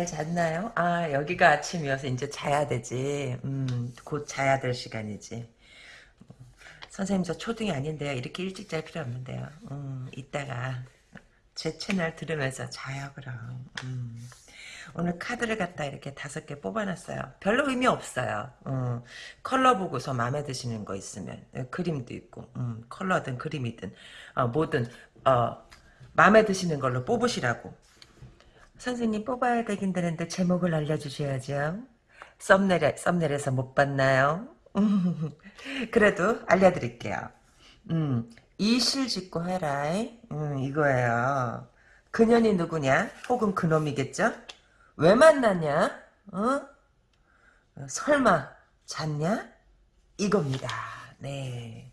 잘, 잘 잤나요? 아, 여기가 아침이어서 이제 자야 되지. 음, 곧 자야 될 시간이지. 선생님, 저 초등이 아닌데요. 이렇게 일찍 잘 필요 없는데요. 음, 이따가 제 채널 들으면서 자요, 그럼. 음. 오늘 카드를 갖다 이렇게 다섯 개 뽑아놨어요. 별로 의미 없어요. 음, 컬러 보고서 마음에 드시는 거 있으면 네, 그림도 있고 음, 컬러든 그림이든 어, 뭐든 어, 마음에 드시는 걸로 뽑으시라고. 선생님 뽑아야 되긴 되는데 제목을 알려주셔야죠. 썸네일, 썸네일에서 못 봤나요? 그래도 알려드릴게요. 음, 이실 짓고 해라. 음, 이거예요. 그년이 누구냐? 혹은 그놈이겠죠? 왜 만났냐? 어? 설마 잤냐? 이겁니다. 네.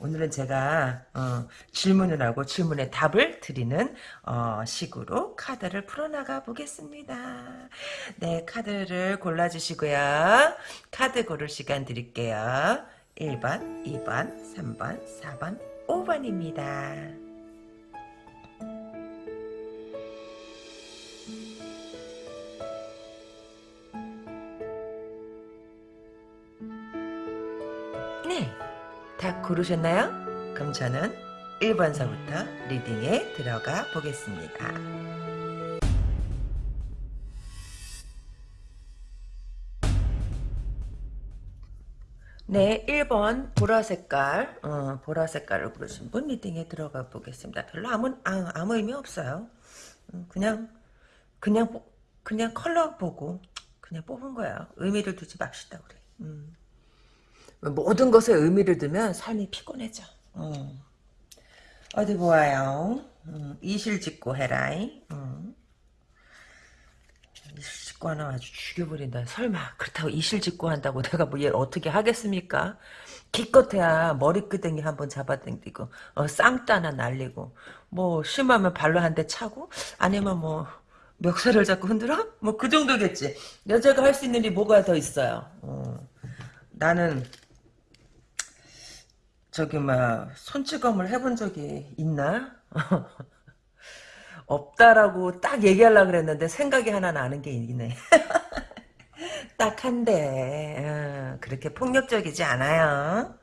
오늘은 제가 어, 질문을 하고 질문에 답을 드리는 어, 식으로 카드를 풀어나가 보겠습니다. 네, 카드를 골라주시고요. 카드 고를 시간 드릴게요. 1번, 2번, 3번, 4번, 5번입니다. 다 고르셨나요? 그럼 저는 1번서부터 리딩에 들어가 보겠습니다. 네, 1번 보라 색깔, 어, 보라 색깔을 고르신 분 리딩에 들어가 보겠습니다. 별로 아무, 아, 아무 의미 없어요. 음, 그냥, 그냥, 그냥 컬러 보고, 그냥 뽑은 거예요. 의미를 두지 맙시다, 우리. 음. 모든 것에 의미를 두면 삶이 피곤해져. 음. 어디 보아요. 음, 이실 짓고 해라이. 음. 이실 짓고 하나 아주 죽여버린다. 설마 그렇다고 이실 짓고 한다고 내가 뭐 얘를 어떻게 하겠습니까? 기껏해야 머리끄댕이 한번 잡아당기고 어, 쌍따 하나 날리고 뭐 심하면 발로 한 대 차고 아니면 뭐 멱살을 잡고 흔들어? 뭐 그 정도겠지. 여자가 할 수 있는 일이 뭐가 더 있어요. 어. 나는 저기 막 손찌검을 해본 적이 있나? 없다라고 딱 얘기하려고 그랬는데 생각이 하나 나는 게 있네. 딱 한데 어, 그렇게 폭력적이지 않아요.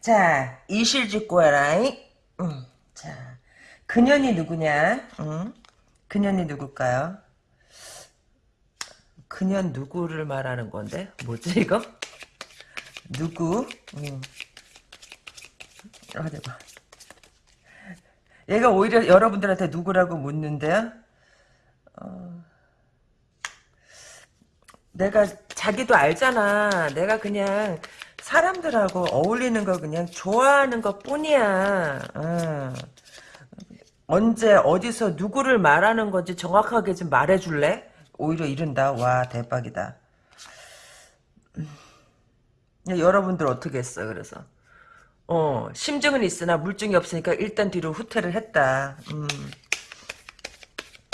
자 이실직고 해라. 음, 자 그년이 누구냐? 음, 그년이 누굴까요? 그년 누구를 말하는 건데? 뭐지 이거? 누구? 음. 어디 봐. 얘가 오히려 여러분들한테 누구라고 묻는데요. 어, 내가 자기도 알잖아. 내가 그냥 사람들하고 어울리는 거 그냥 좋아하는 것 뿐이야. 어. 언제 어디서 누구를 말하는 건지 정확하게 좀 말해줄래? 오히려 이른다. 와 대박이다. 음. 여러분들 어떻게 했어 그래서 어, 심증은 있으나 물증이 없으니까 일단 뒤로 후퇴를 했다. 음.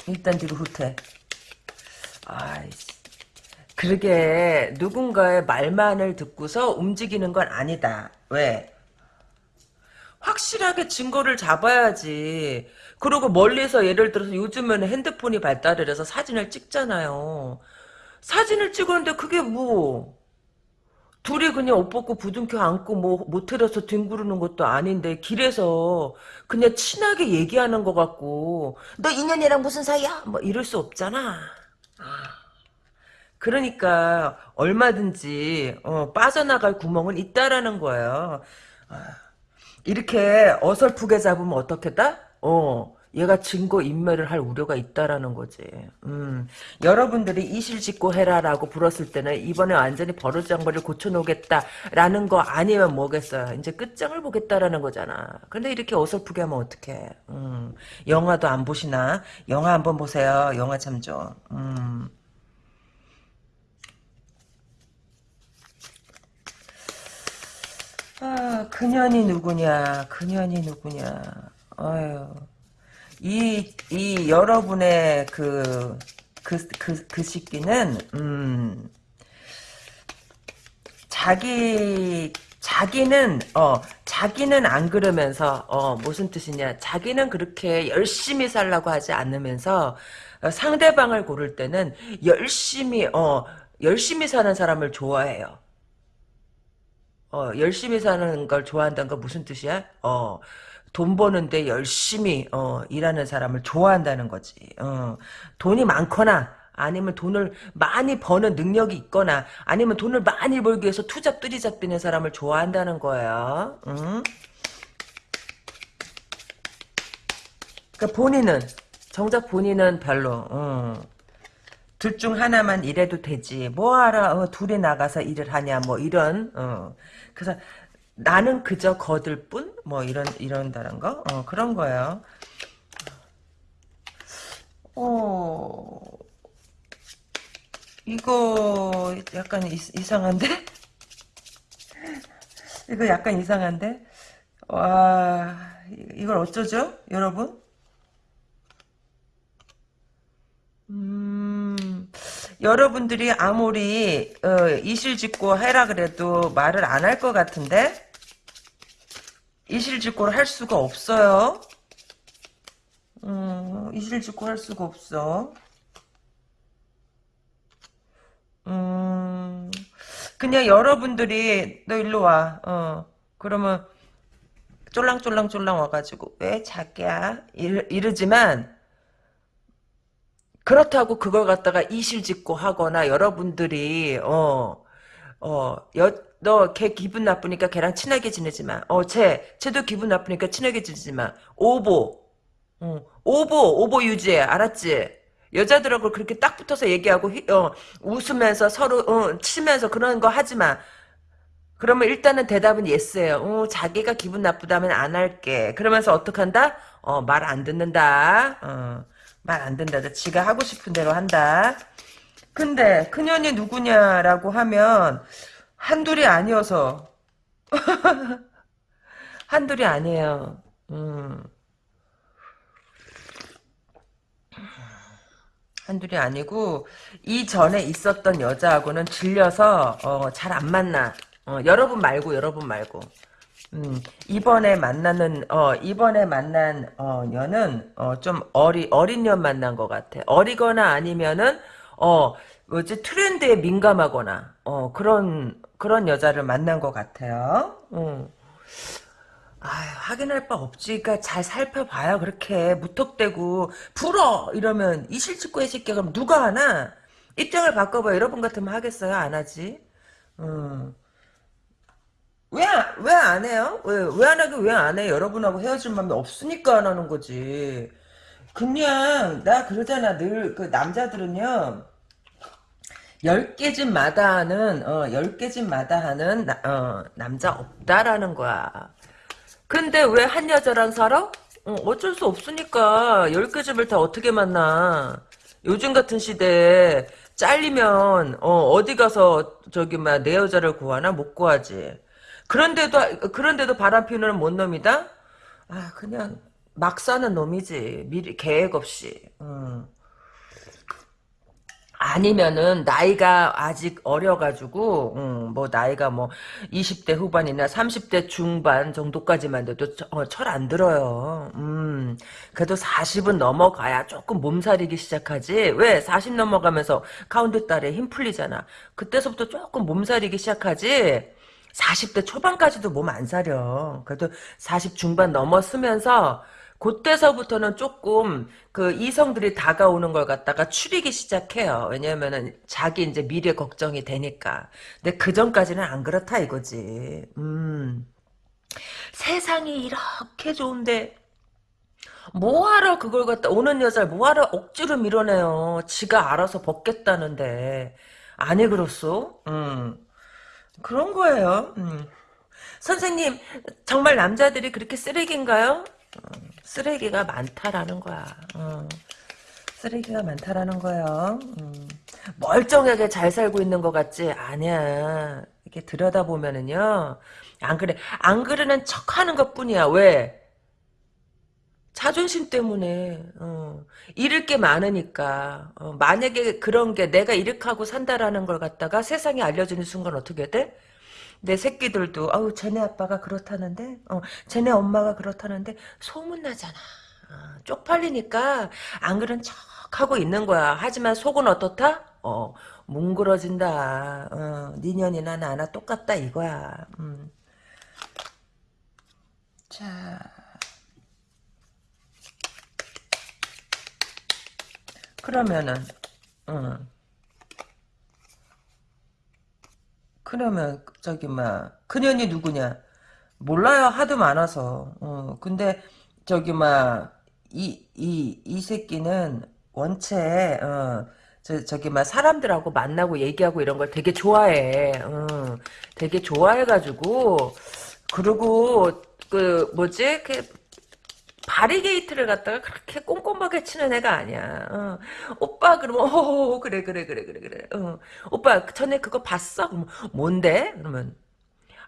일단 뒤로 후퇴. 아이씨. 그러게 누군가의 말만을 듣고서 움직이는 건 아니다. 왜? 확실하게 증거를 잡아야지. 그리고 멀리서 예를 들어서 요즘에는 핸드폰이 발달을 해서 사진을 찍잖아요. 사진을 찍었는데 그게 뭐 둘이 그냥 옷 벗고 부둥켜 안고 뭐 모텔에서 뒹구르는 것도 아닌데 길에서 그냥 친하게 얘기하는 것 같고 너 인연이랑 무슨 사이야? 뭐 이럴 수 없잖아. 아. 그러니까 얼마든지 어, 빠져나갈 구멍은 있다라는 거예요. 아. 이렇게 어설프게 잡으면 어떻겠다? 어. 얘가 증거 인멸을 할 우려가 있다라는 거지. 음, 여러분들이 이실직고 해라라고 불었을 때는 이번에 완전히 버릇장거를 고쳐놓겠다라는 거 아니면 뭐겠어요. 이제 끝장을 보겠다라는 거잖아. 근데 이렇게 어설프게 하면 어떡해. 음, 영화도 안 보시나? 영화 한번 보세요. 영화 참 좋아. 음. 아, 그년이 누구냐, 그년이 누구냐, 아유. 이, 이 여러분의 그, 그, 그, 그 시기는, 음, 자기, 자기는, 어, 자기는 안 그러면서, 어, 무슨 뜻이냐. 자기는 그렇게 열심히 살라고 하지 않으면서, 어, 상대방을 고를 때는 열심히 어 열심히 사는 사람을 좋아해요. 어 열심히 사는 걸 좋아한다는 건 무슨 뜻이야? 어 돈 버는데 열심히 어 일하는 사람을 좋아한다는 거지. 어 돈이 많거나 아니면 돈을 많이 버는 능력이 있거나 아니면 돈을 많이 벌기 위해서 투잡 뜨리잡 비는 사람을 좋아한다는 거예요. 응? 그러니까 본인은 정작 본인은 별로 어. 둘중 하나만 일해도 되지 뭐하라 어, 둘이 나가서 일을 하냐 뭐 이런 어. 그래서 나는 그저 거들 뿐? 뭐 이런 이런다는 거? 어, 그런 거예요. 어 이거 약간 이, 이상한데? 이거 약간 이상한데? 와 이걸 어쩌죠 여러분? 음, 여러분들이 아무리 어, 이실직고 해라 그래도 말을 안 할 것 같은데 이실직고를 할 수가 없어요. 음, 이실직고 할 수가 없어. 음, 그냥 여러분들이 너 일로 와. 어, 그러면 쫄랑쫄랑쫄랑 와가지고 왜 자기야 이러, 이러지만 그렇다고 그걸 갖다가 이실직고 하거나 여러분들이 어 어, 여, 너 걔 기분 나쁘니까 걔랑 친하게 지내지 마. 어, 쟤, 쟤도 기분 나쁘니까 친하게 지내지 마. 오보. 어, 오보, 오보 유지해. 알았지? 여자들하고 그렇게 딱 붙어서 얘기하고, 휘- 어, 웃으면서 서로, 어, 치면서 그런 거 하지 마. 그러면 일단은 대답은 예스예요. 어, 자기가 기분 나쁘다면 안 할게. 그러면서 어떡한다? 어, 말 안 듣는다. 어, 말 안 듣는다. 지가 하고 싶은 대로 한다. 근데 그년이 누구냐라고 하면 한둘이 아니어서 한둘이 아니에요. 음. 한둘이 아니고 이전에 있었던 여자하고는 질려서 어, 잘 안 만나. 어, 여러분 말고 여러분 말고. 음, 이번에 만나는 어 이번에 만난 어 년은 어 좀 어리 어린 년 만난 것 같아. 어리거나 아니면은 어 뭐지 트렌드에 민감하거나 어 그런 그런 여자를 만난 것 같아요. 음. 아 확인할 바 없지. 그러니까 잘 살펴봐요. 그렇게 무턱대고 풀어 이러면 이 실직고의 새끼가 그럼 누가 하나? 입장을 바꿔봐. 여러분 같으면 하겠어요? 안 하지? 음. 왜, 왜 안 해요? 왜, 왜 안 하긴 왜안 해? 여러분하고 헤어질 마음이 없으니까 안 하는 거지. 그냥, 나 그러잖아. 늘, 그, 남자들은요, 열개집 마다 하는, 어, 열개집 마다 하는, 나- 어, 남자 없다라는 거야. 근데 왜 한 여자랑 살아? 어, 어쩔 수 없으니까, 열개 집을 다 어떻게 만나. 요즘 같은 시대에, 잘리면, 어, 어디 가서, 저기, 막, 내 여자를 구하나? 못 구하지. 그런데도 그런데도 바람 피우는 뭔 놈이다? 아 그냥 막 사는 놈이지 미리 계획 없이. 음. 아니면은 나이가 아직 어려가지고 음, 뭐 나이가 뭐 20대 후반이나 30대 중반 정도까지만 돼도 어, 철안 들어요. 음, 그래도 40은 넘어가야 조금 몸살이기 시작하지. 왜? 40 넘어가면서 가운데 달에 힘 풀리잖아. 그때서부터 조금 몸살이기 시작하지. 40대 초반까지도 몸 안 사려. 그래도 40 중반 넘었으면서 그때서부터는 조금 그 이성들이 다가오는 걸 갖다가 추리기 시작해요. 왜냐면은 자기 이제 미래 걱정이 되니까. 근데 그 전까지는 안 그렇다 이거지. 음. 세상이 이렇게 좋은데 뭐하러 그걸 갖다 오는 여자를 뭐하러 억지로 밀어내요. 지가 알아서 벗겠다는데. 아니 그렇소? 음. 그런 거예요. 음. 선생님, 정말 남자들이 그렇게 쓰레기인가요? 어, 쓰레기가 많다라는 거야. 어, 쓰레기가 많다라는 거예요. 음. 멀쩡하게 잘 살고 있는 것 같지? 아니야. 이렇게 들여다보면은요. 안 그래. 안 그러는 척 하는 것 뿐이야. 왜? 자존심 때문에 어, 잃을 게 많으니까 어, 만약에 그런 게 내가 이렇게 하고 산다라는 걸 갖다가 세상에 알려주는 순간 어떻게 돼? 내 새끼들도 아우 쟤네 아빠가 그렇다는데 어, 쟤네 엄마가 그렇다는데 소문나잖아 어, 쪽팔리니까 안 그런 척 하고 있는 거야. 하지만 속은 어떻다? 어, 뭉그러진다. 어, 니년이나 나나 똑같다 이거야. 음. 자. 그러면은, 응. 그러면, 저기, 막, 그년이 누구냐? 몰라요. 하도 많아서. 어, 근데, 저기, 막, 이, 이, 이 새끼는 원체, 어, 저, 저기, 막, 사람들하고 만나고 얘기하고 이런 걸 되게 좋아해. 어, 되게 좋아해가지고, 그리고, 그, 뭐지? 그, 바리게이트를 갖다가 그렇게 꼼꼼하게 치는 애가 아니야. 어. 오빠 그러면 어 그래 그래 그래 그래 그래. 어. 오빠 전에 그거 봤어? 그러면 뭔데? 그러면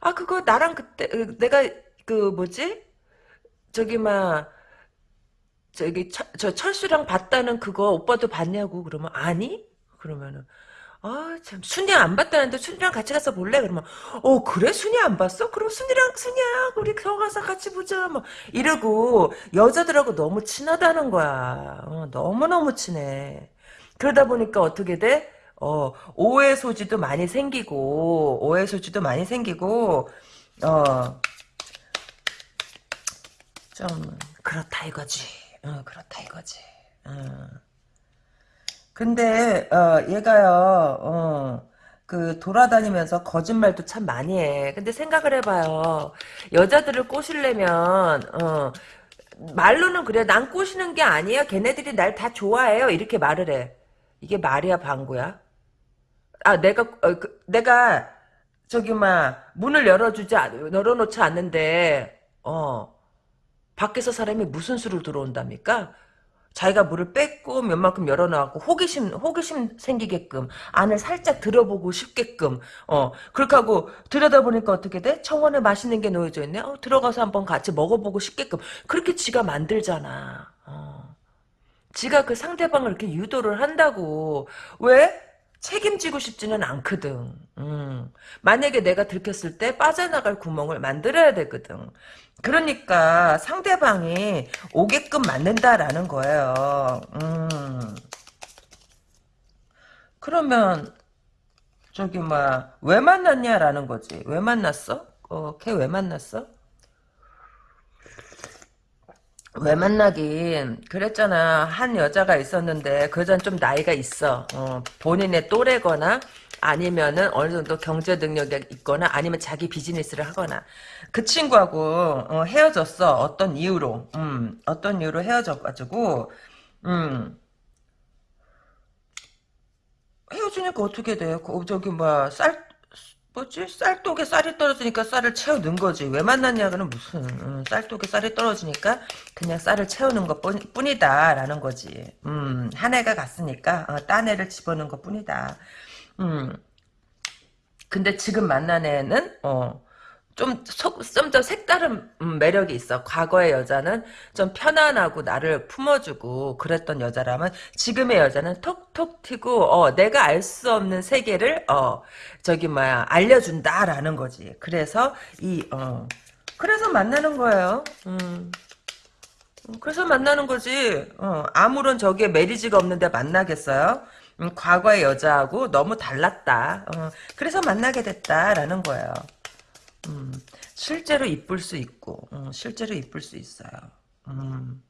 아 그거 나랑 그때 으, 내가 그 뭐지? 저기 막 저기 철, 저 철수랑 봤다는 그거 오빠도 봤냐고 그러면 아니? 그러면은 아, 참, 순이 안 봤다는데 순이랑 같이 가서 볼래? 그러면, 어, 그래? 순이 안 봤어? 그럼 순이랑, 순이야, 우리 겨 가서 같이 보자. 뭐, 이러고, 여자들하고 너무 친하다는 거야. 어, 너무너무 친해. 그러다 보니까 어떻게 돼? 어, 오해 소지도 많이 생기고, 오해 소지도 많이 생기고, 어, 좀, 그렇다 이거지. 어, 그렇다 이거지. 어. 근데 어, 얘가요, 어, 그 돌아다니면서 거짓말도 참 많이 해. 근데 생각을 해봐요. 여자들을 꼬시려면 어, 말로는 그래. 난 꼬시는 게 아니야. 걔네들이 날 다 좋아해요. 이렇게 말을 해. 이게 말이야 방구야? 아 내가 어, 그, 내가 저기 막 문을 열어주지 않- 열어놓지 않는데 어 밖에서 사람이 무슨 수를 들어온답니까? 자기가 물을 뺏고 몇 만큼 열어놔갖고 호기심 호기심 생기게끔 안을 살짝 들어보고 싶게끔 어 그렇게 하고 들여다보니까 어떻게 돼? 청원에 맛있는 게 놓여져 있네. 어 들어가서 한번 같이 먹어보고 싶게끔. 그렇게 지가 만들잖아. 어. 지가 그 상대방을 이렇게 유도를 한다고. 왜 책임지고 싶지는 않거든. 음. 만약에 내가 들켰을 때 빠져나갈 구멍을 만들어야 되거든. 그러니까 상대방이 오게끔 만든다라는 거예요. 음. 그러면 저기 뭐왜 만났냐라는 거지. 왜 만났어? 어, 걔 왜 만났어? 왜 만나긴? 그랬잖아. 한 여자가 있었는데 그 여자는 좀 나이가 있어. 어, 본인의 또래거나 아니면은 어느 정도 경제 능력이 있거나 아니면 자기 비즈니스를 하거나. 그 친구하고 어, 헤어졌어. 어떤 이유로? 음, 어떤 이유로 헤어져가지고. 음, 헤어지니까 어떻게 돼? 그, 저기 뭐야 쌀 뭐지? 쌀독에 쌀이 떨어지니까 쌀을 넣은 거지. 왜 만났냐고는 무슨 음, 쌀독에 쌀이 떨어지니까 그냥 쌀을 채우는 것 뿐, 뿐이다라는 거지. 음, 한 해가 갔으니까 어, 딴 애를 집어넣은 것 뿐이다. 음, 근데 지금 만난 애는 어, 좀, 좀더 색다른 음, 매력이 있어. 과거의 여자는 좀 편안하고 나를 품어주고 그랬던 여자라면 지금의 여자는 톡톡 튀고, 어, 내가 알 수 없는 세계를, 어, 저기, 뭐야, 알려준다라는 거지. 그래서, 이, 어, 그래서 만나는 거예요. 음. 그래서 만나는 거지. 어, 아무런 저기에 메리지가 없는데 만나겠어요? 음, 과거의 여자하고 너무 달랐다. 어, 그래서 만나게 됐다라는 거예요. 음, 실제로 이쁠 수 있고, 음, 실제로 이쁠 수 있어요. 음.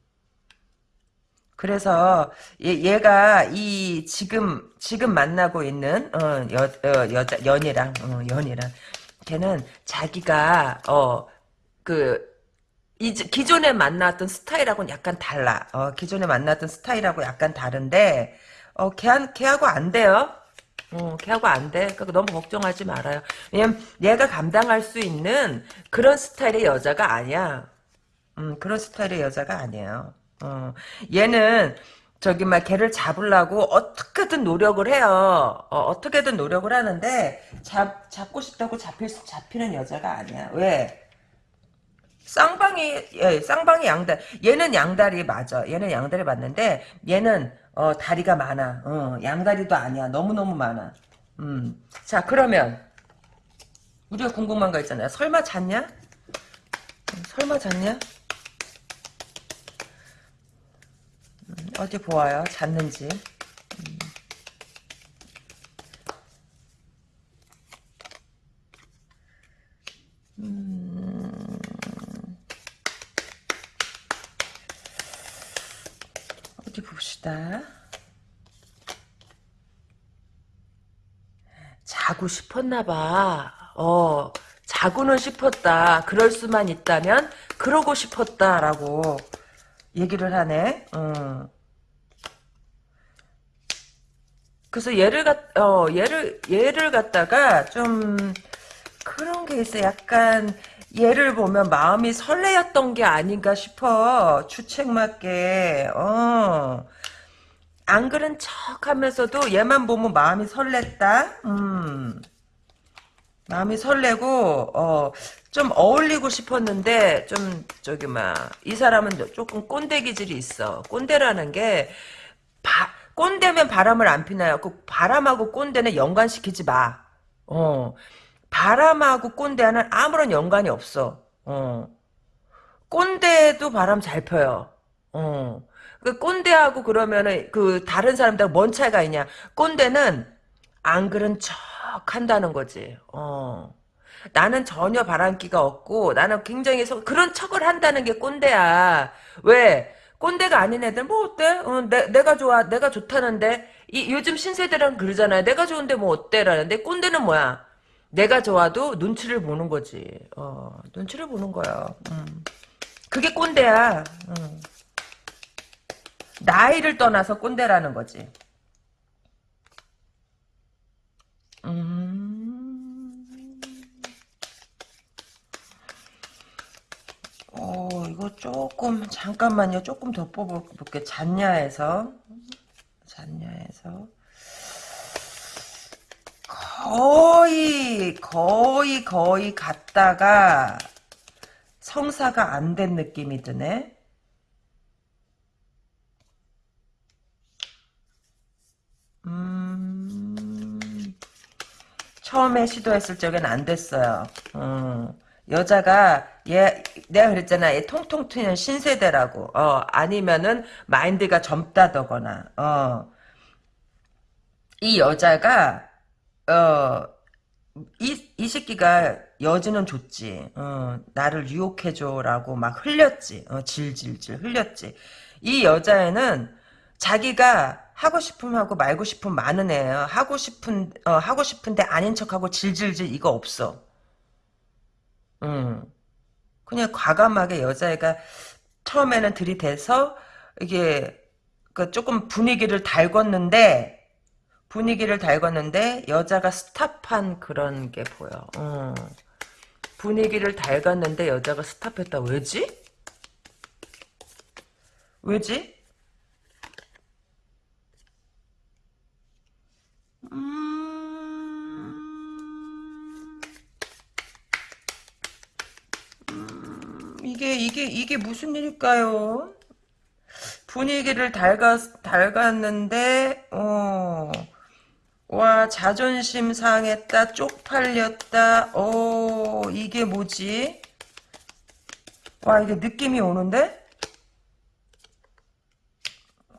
그래서 얘, 가이 지금 지금 만나고 있는 어, 여, 어, 여자 연이랑 어, 연이랑 걔는 자기가 어그 기존에 만났던 스타일하고는 약간 달라. 어, 기존에 만났던 스타일하고 약간 다른데 어, 걔한, 걔하고 안 돼요. 어, 걔하고 안 돼. 그러니까 너무 걱정하지 말아요. 왜냐면 얘가 감당할 수 있는 그런 스타일의 여자가 아니야. 음, 그런 스타일의 여자가 아니에요. 어, 얘는 저기 막 걔를 잡으려고 어떻게든 노력을 해요. 어, 떻게든 노력을 하는데 잡 잡고 싶다고 잡힐 잡히는 여자가 아니야. 왜? 쌍방이 예, 쌍방이 양다. 얘는 양다리 맞아. 얘는 양다리 맞는데 얘는 어, 다리가 많아. 어, 양다리도 아니야. 너무너무 많아. 음. 자, 그러면, 우리가 궁금한 거 있잖아요. 설마 잤냐? 음, 설마 잤냐? 음, 어디 보아요. 잤는지. 음. 어디 봅시다. 자고 싶었나봐. 어, 자고는 싶었다. 그럴 수만 있다면 그러고 싶었다라고 얘기를 하네. 어. 그래서 얘를 갖, 어, 얘를, 얘를 갖다가 좀, 그런 게 있어. 약간, 얘를 보면 마음이 설레였던 게 아닌가 싶어. 주책맞게, 어. 안 그런 척 하면서도 얘만 보면 마음이 설렜다? 음. 마음이 설레고, 어, 좀 어울리고 싶었는데, 좀, 저기, 막, 이 사람은 조금 꼰대 기질이 있어. 꼰대라는 게, 바, 꼰대면 바람을 안 피나요? 그 바람하고 꼰대는 연관시키지 마. 어. 바람하고 꼰대는 아무런 연관이 없어. 어. 꼰대도 바람 잘 펴요. 어. 그 꼰대하고 그러면은 그 다른 사람들 뭔 차이가 있냐? 꼰대는 안 그런 척 한다는 거지. 어. 나는 전혀 바람기가 없고 나는 굉장히 소, 그런 척을 한다는 게 꼰대야. 왜? 꼰대가 아닌 애들 뭐 어때? 어, 내, 내가 좋아 내가 좋다는데 이 요즘 신세대랑 그러잖아요. 내가 좋은데 뭐 어때라는데 꼰대는 뭐야? 내가 좋아도 눈치를 보는 거지. 어, 눈치를 보는 거야. 음. 그게 꼰대야. 음. 나이를 떠나서 꼰대라는 거지. 음. 어, 이거 조금, 잠깐만요. 조금 더 뽑아볼게. 잔냐에서. 잔냐에서. 거의, 거의, 거의 갔다가 성사가 안 된 느낌이 드네. 음, 처음에 시도했을 적엔 안 됐어요. 음, 여자가 얘 내가 그랬잖아. 얘 통통 튀는 신세대라고. 어, 아니면은 마인드가 젊다더거나. 어. 이 여자가 어, 이, 이 새끼가 여지는 줬지. 어, 나를 유혹해줘라고 막 흘렸지. 어, 질질질 흘렸지. 이 여자애는 자기가 하고 싶음 하고 말고 싶음 많은 애예요. 하고 싶은 어, 하고 싶은데 아닌 척하고 질질질 이거 없어. 음. 그냥 과감하게 여자애가 처음에는 들이대서 이게 그 조금 분위기를 달궜는데 분위기를 달궜는데 여자가 스탑한 그런 게 보여. 어. 분위기를 달궜는데 여자가 스탑했다. 왜지? 왜지? 음... 음, 이게 이게 이게 무슨 일일까요? 분위기를 달갔 달갔는데 어. 와 자존심 상했다 쪽팔렸다. 어 이게 뭐지? 와 이게 느낌이 오는데?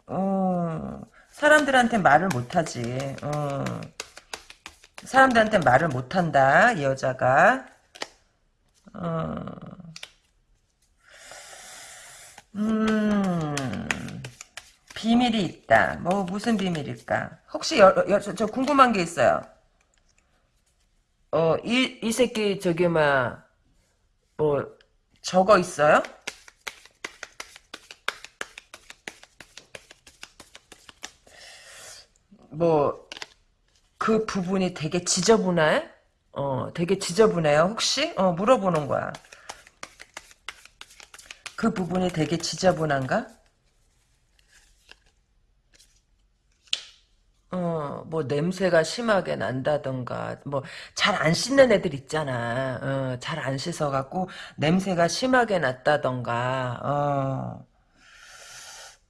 어 사람들한테 말을 못하지. 어 사람들한테 말을 못한다 이 여자가. 어 음, 비밀이 있다. 뭐 무슨 비밀일까? 혹시 여, 여, 저, 저 궁금한 게 있어요. 어, 이, 이 새끼 저기 막뭐 저거 있어요? 뭐 그 부분이 되게 지저분해? 어, 되게 지저분해요. 혹시? 어, 물어보는 거야. 그 부분이 되게 지저분한가? 어, 뭐 냄새가 심하게 난다던가 뭐 잘 안 씻는 애들 있잖아. 어, 잘 안 씻어 갖고 냄새가 심하게 났다던가. 어.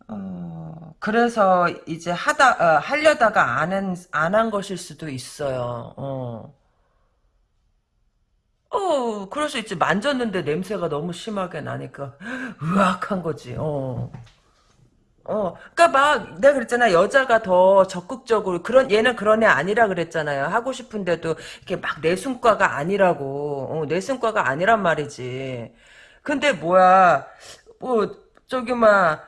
어, 그래서 이제 하다 어, 하려다가 안한 안 한 것일 수도 있어요. 어. 어, 그럴 수 있지. 만졌는데 냄새가 너무 심하게 나니까 으악한 거지. 어. 어, 그니까 막, 내가 그랬잖아. 여자가 더 적극적으로, 그런, 얘는 그런 애 아니라 그랬잖아요. 하고 싶은데도, 이렇게 막 내숭과가 아니라고. 어, 내숭과가 아니란 말이지. 근데 뭐야, 뭐, 저기, 막,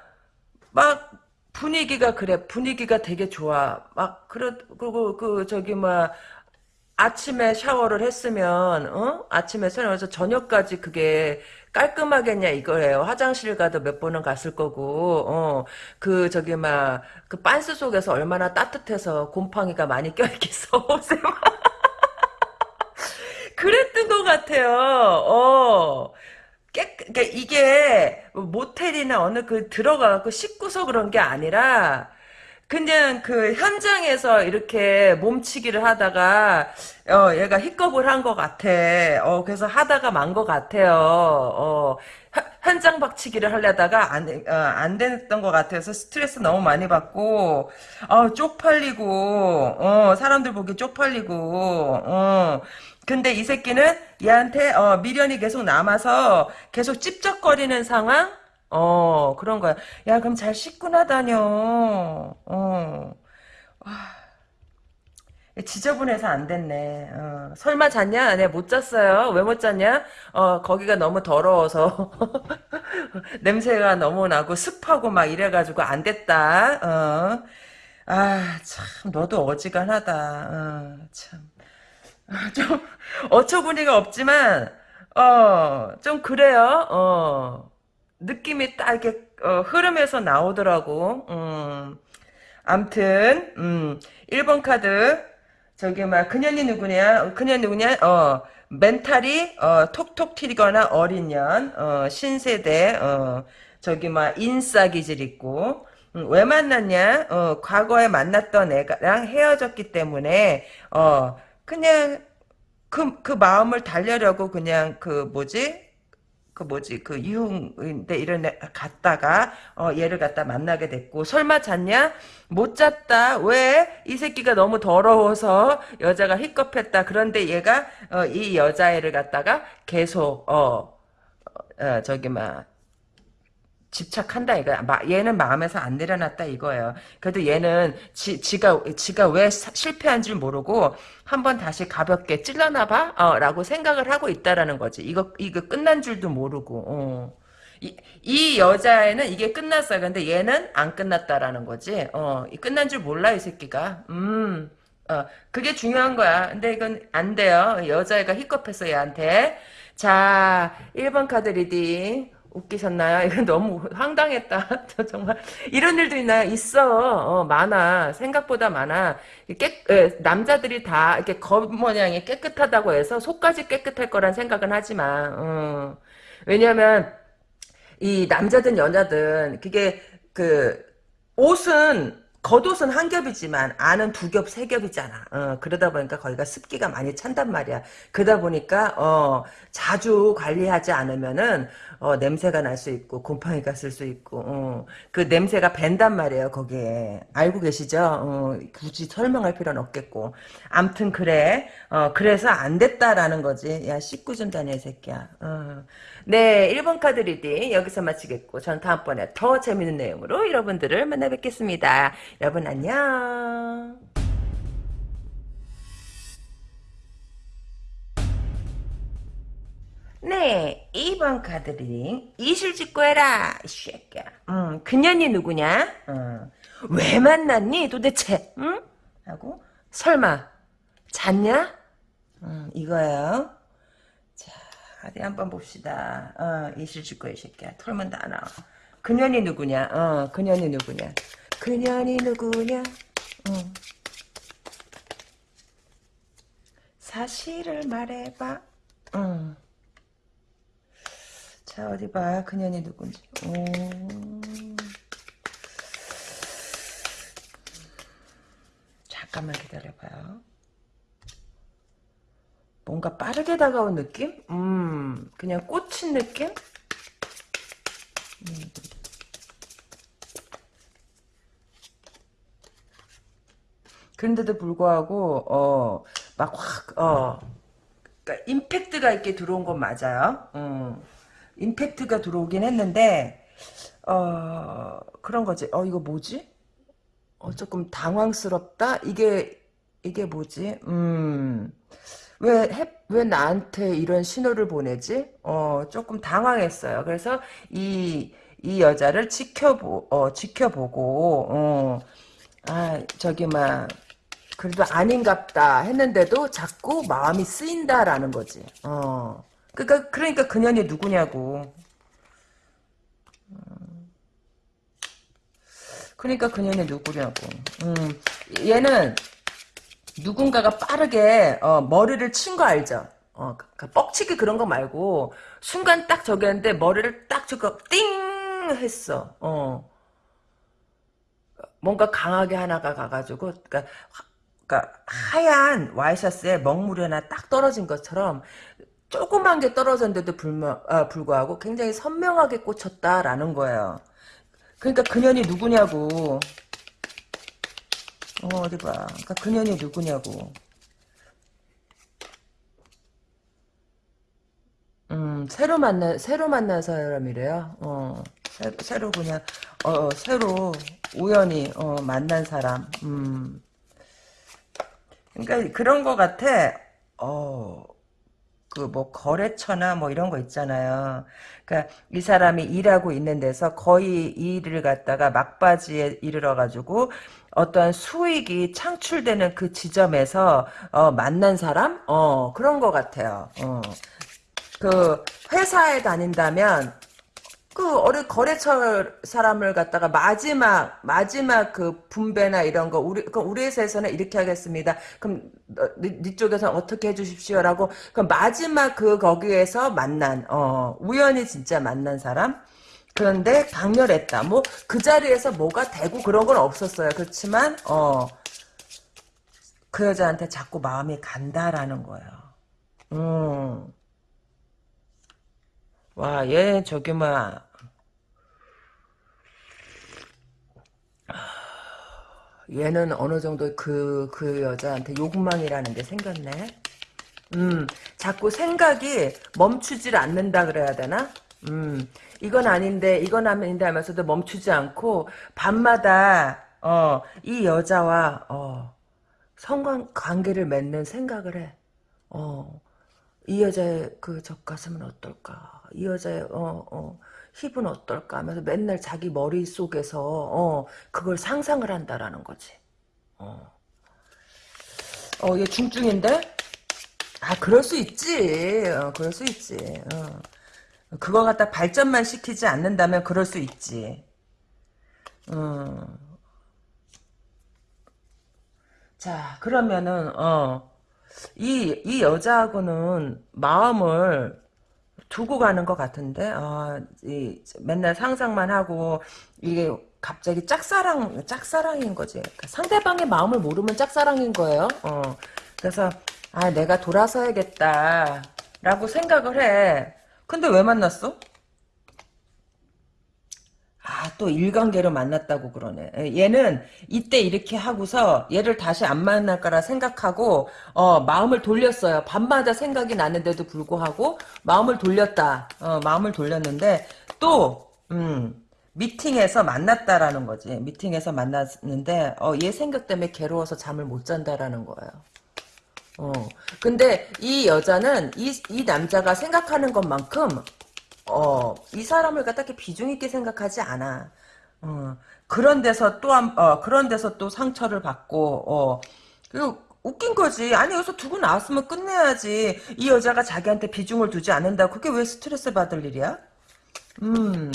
막, 분위기가 그래. 분위기가 되게 좋아. 막, 그러, 그리고, 그, 저기, 막, 아침에 샤워를 했으면, 어? 아침에 샤워해서 저녁까지 그게 깔끔하겠냐 이거예요. 화장실 가도 몇 번은 갔을 거고, 어, 그, 저기, 막, 그 빤스 속에서 얼마나 따뜻해서 곰팡이가 많이 껴있겠어. 옷에 막. 그랬던 것 같아요. 어. 깨, 그러니까 이게 모텔이나 어느 그 들어가고 씻고서 그런 게 아니라, 그냥 그 현장에서 이렇게 몸치기를 하다가 어 얘가 히컵을 한 것 같아. 어 그래서 하다가 만 것 같아요. 어 현- 현장 박치기를 하려다가 안, 어, 안 됐던 것 같아서 스트레스 너무 많이 받고 어 쪽팔리고 어 사람들 보기 쪽팔리고 어 근데 이 새끼는 얘한테 어 미련이 계속 남아서 계속 찝쩍거리는 상황 어, 그런 거야. 야, 그럼 잘 씻고 나다녀. 어. 지저분해서 안 됐네. 어. 설마 잤냐? 네, 못 잤어요. 왜 못 잤냐? 어, 거기가 너무 더러워서. 냄새가 너무 나고 습하고 막 이래가지고 안 됐다. 어. 아, 참, 너도 어지간하다. 어, 참. 아, 좀, 어처구니가 없지만, 어, 좀 그래요. 어. 느낌이 딱 이렇게 어, 흐름에서 나오더라고. 음. 암튼 음. 1번 카드 저기 막 그년이 누구냐? 그년 누구냐? 어. 멘탈이 어, 톡톡 튀거나 어린 년, 어, 신세대, 어, 저기 막 인싸 기질 있고, 음, 왜 만났냐? 어, 과거에 만났던 애랑 헤어졌기 때문에, 어, 그냥 그, 그 마음을 달래려고 그냥 그 뭐지? 그 뭐지? 그 이웅인데 이런 애 갔다가 어 얘를 갖다 만나게 됐고 설마 잤냐? 못 잤다. 왜? 이 새끼가 너무 더러워서 여자가 히컵했다. 그런데 얘가 어, 이 여자애를 갖다가 계속 어, 어 저기 막 집착한다 이거야. 마, 얘는 마음에서 안 내려놨다 이거예요. 그래도 얘는 지, 지가 지가 왜 사, 실패한 줄 모르고 한번 다시 가볍게 찔러나 봐 어, 라고 생각을 하고 있다라는 거지. 이거 이거 끝난 줄도 모르고. 어. 이, 이 여자애는 이게 끝났어요. 근데 얘는 안 끝났다라는 거지. 어, 이 끝난 줄 몰라 이 새끼가. 음. 어, 그게 중요한 거야. 근데 이건 안 돼요. 여자애가 히컵했어 얘한테. 자, 1번 카드 reading. 웃기셨나요? 이건 너무 황당했다. 저 정말 이런 일도 있나요? 있어. 어, 많아. 생각보다 많아. 깨, 에, 남자들이 다 이렇게 겉 모양이 깨끗하다고 해서 속까지 깨끗할 거란 생각은 하지만 어. 왜냐하면 이 남자든 여자든 그게 그 옷은 겉옷은 한 겹이지만 안은 두 겹, 세 겹이잖아. 어, 그러다 보니까 거기가 습기가 많이 찬단 말이야. 그러다 보니까 어, 자주 관리하지 않으면은 어, 냄새가 날 수 있고 곰팡이가 쓸 수 있고 어, 그 냄새가 밴단 말이에요. 거기에 알고 계시죠? 어, 굳이 설명할 필요는 없겠고. 암튼 그래. 어, 그래서 안 됐다라는 거지. 야 씻고 좀 다녀 이 새끼야. 어. 네, 1번 카드 reading 여기서 마치겠고 전 다음번에 더 재밌는 내용으로 여러분들을 만나 뵙겠습니다. 여러분 안녕. 네, 2번 카드 reading 이실직고 해라 이 새끼야. 음, 그년이 누구냐? 음, 왜 만났니 도대체? 응? 하고 설마 잤냐? 음, 이거예요. 자, 어디 한번 봅시다. 어, 이실직고 이 새끼야. 털면 다 나와. 그년이 누구냐? 어, 그년이 누구냐? 그년이 누구냐? 응. 사실을 말해봐. 응. 자, 어디 봐. 그년이 누군지. 오. 잠깐만 기다려봐요. 뭔가 빠르게 다가온 느낌? 음, 그냥 꽂힌 느낌? 음. 그런데도 불구하고, 어, 막 확, 어, 그러니까 임팩트가 있게 들어온 건 맞아요. 음. 임팩트가 들어오긴 했는데, 어, 그런 거지. 어, 이거 뭐지? 어, 조금 당황스럽다? 이게, 이게 뭐지? 음, 왜, 해, 왜 나한테 이런 신호를 보내지? 어, 조금 당황했어요. 그래서 이, 이 여자를 지켜보, 어, 지켜보고, 어, 아, 저기, 막, 그래도 아닌갑다 했는데도 자꾸 마음이 쓰인다라는 거지. 어. 그니까, 그러니까 그 년이 누구냐고. 그러니까 그 년이 누구냐고. 음, 얘는 누군가가 빠르게 어, 머리를 친 거 알죠? 어, 그러니까 뻑치기 그런 거 말고 순간 딱 저기 했는데 머리를 딱 저거 띵 했어. 어. 뭔가 강하게 하나가 가가지고 그러니까, 하, 그러니까 하얀 와이셔츠에 먹물이 하나 딱 떨어진 것처럼 조그만 게 떨어졌는데도 불마, 아, 불구하고 굉장히 선명하게 꽂혔다라는 거예요. 그러니까 그년이 누구냐고. 어, 어디 봐. 그러니까 그년이 누구냐고. 음, 새로 만난, 새로 만난 사람이래요. 어, 새로, 새로 그냥, 어, 새로 우연히, 어, 만난 사람. 음. 그러니까 그런 거 같아. 어, 그뭐 거래처나 뭐 이런 거 있잖아요. 그러니까 이 사람이 일하고 있는 데서 거의 이 일을 갖다가 막바지에 이르러 가지고 어떠한 수익이 창출되는 그 지점에서 어, 만난 사람? 어, 그런 거 같아요. 어. 그 회사에 다닌다면 그 어느 거래처 사람을 갖다가 마지막 마지막 그 분배나 이런 거 우리 그 우리 회사에서는 이렇게 하겠습니다. 그럼 너, 네, 네 쪽에서 어떻게 해주십시오라고 그 마지막 그 거기에서 만난 어 우연히 진짜 만난 사람. 그런데 강렬했다. 뭐 그 자리에서 뭐가 되고 그런 건 없었어요. 그렇지만 어 그 여자한테 자꾸 마음이 간다라는 거예요. 음. 와, 얘 저기 막 얘는 어느 정도 그, 그 여자한테 욕망이라는 게 생겼네. 음, 자꾸 생각이 멈추질 않는다 그래야 되나? 음, 이건 아닌데, 이건 아닌데 하면서도 멈추지 않고, 밤마다, 어, 이 여자와, 어, 성관 관계를 맺는 생각을 해. 어, 이 여자의 그 젖가슴은 어떨까? 이 여자의, 어, 어, 힙은 어떨까 하면서 맨날 자기 머릿속에서 어, 그걸 상상을 한다라는 거지. 어. 어, 얘 중증인데? 아, 그럴 수 있지. 어, 그럴 수 있지. 어. 그거 갖다 발전만 시키지 않는다면 그럴 수 있지. 어. 자, 그러면은, 어, 이, 이 여자하고는 마음을 두고 가는 것 같은데 아, 이, 맨날 상상만 하고 이게 갑자기 짝사랑 짝사랑인 거지 그러니까 상대방의 마음을 모르면 짝사랑인 거예요 어. 그래서 아 내가 돌아서야겠다 라고 생각을 해 근데 왜 만났어? 아, 또 일관계로 만났다고 그러네. 얘는 이때 이렇게 하고서 얘를 다시 안 만날 거라 생각하고 어, 마음을 돌렸어요. 밤마다 생각이 나는데도 불구하고 마음을 돌렸다. 어, 마음을 돌렸는데 또 음, 미팅에서 만났다라는 거지. 미팅에서 만났는데 어, 얘 생각 때문에 괴로워서 잠을 못 잔다라는 거예요. 어. 근데 이 여자는 이, 이 남자가 생각하는 것만큼 어, 이 사람을 갖다 게 비중 있게 생각하지 않아. 어, 그런 데서 또, 한, 어, 그런 데서 또 상처를 받고, 어, 그, 웃긴 거지. 아니, 여기서 두고 나왔으면 끝내야지. 이 여자가 자기한테 비중을 두지 않는다. 그게 왜 스트레스 받을 일이야? 음,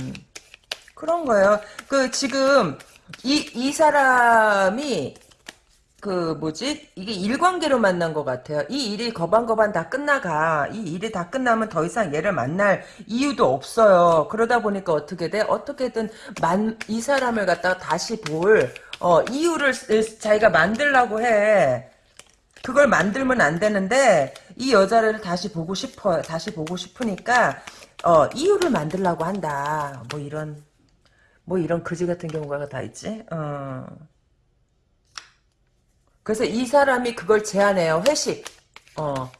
그런 거예요. 그, 지금, 이, 이 사람이 그 뭐지 이게 일관계로 만난 것 같아요. 이 일이 거반거반 다 끝나가 이 일이 다 끝나면 더 이상 얘를 만날 이유도 없어요. 그러다 보니까 어떻게 돼? 어떻게든 만, 이 사람을 갖다가 다시 볼 어, 이유를 자기가 만들라고 해. 그걸 만들면 안 되는데 이 여자를 다시 보고 싶어요. 다시 보고 싶으니까 어, 이유를 만들라고 한다. 뭐 이런 뭐 이런 그지 같은 경우가 다 있지. 어. 그래서 이 사람이 그걸 제안해요. 회식. 어.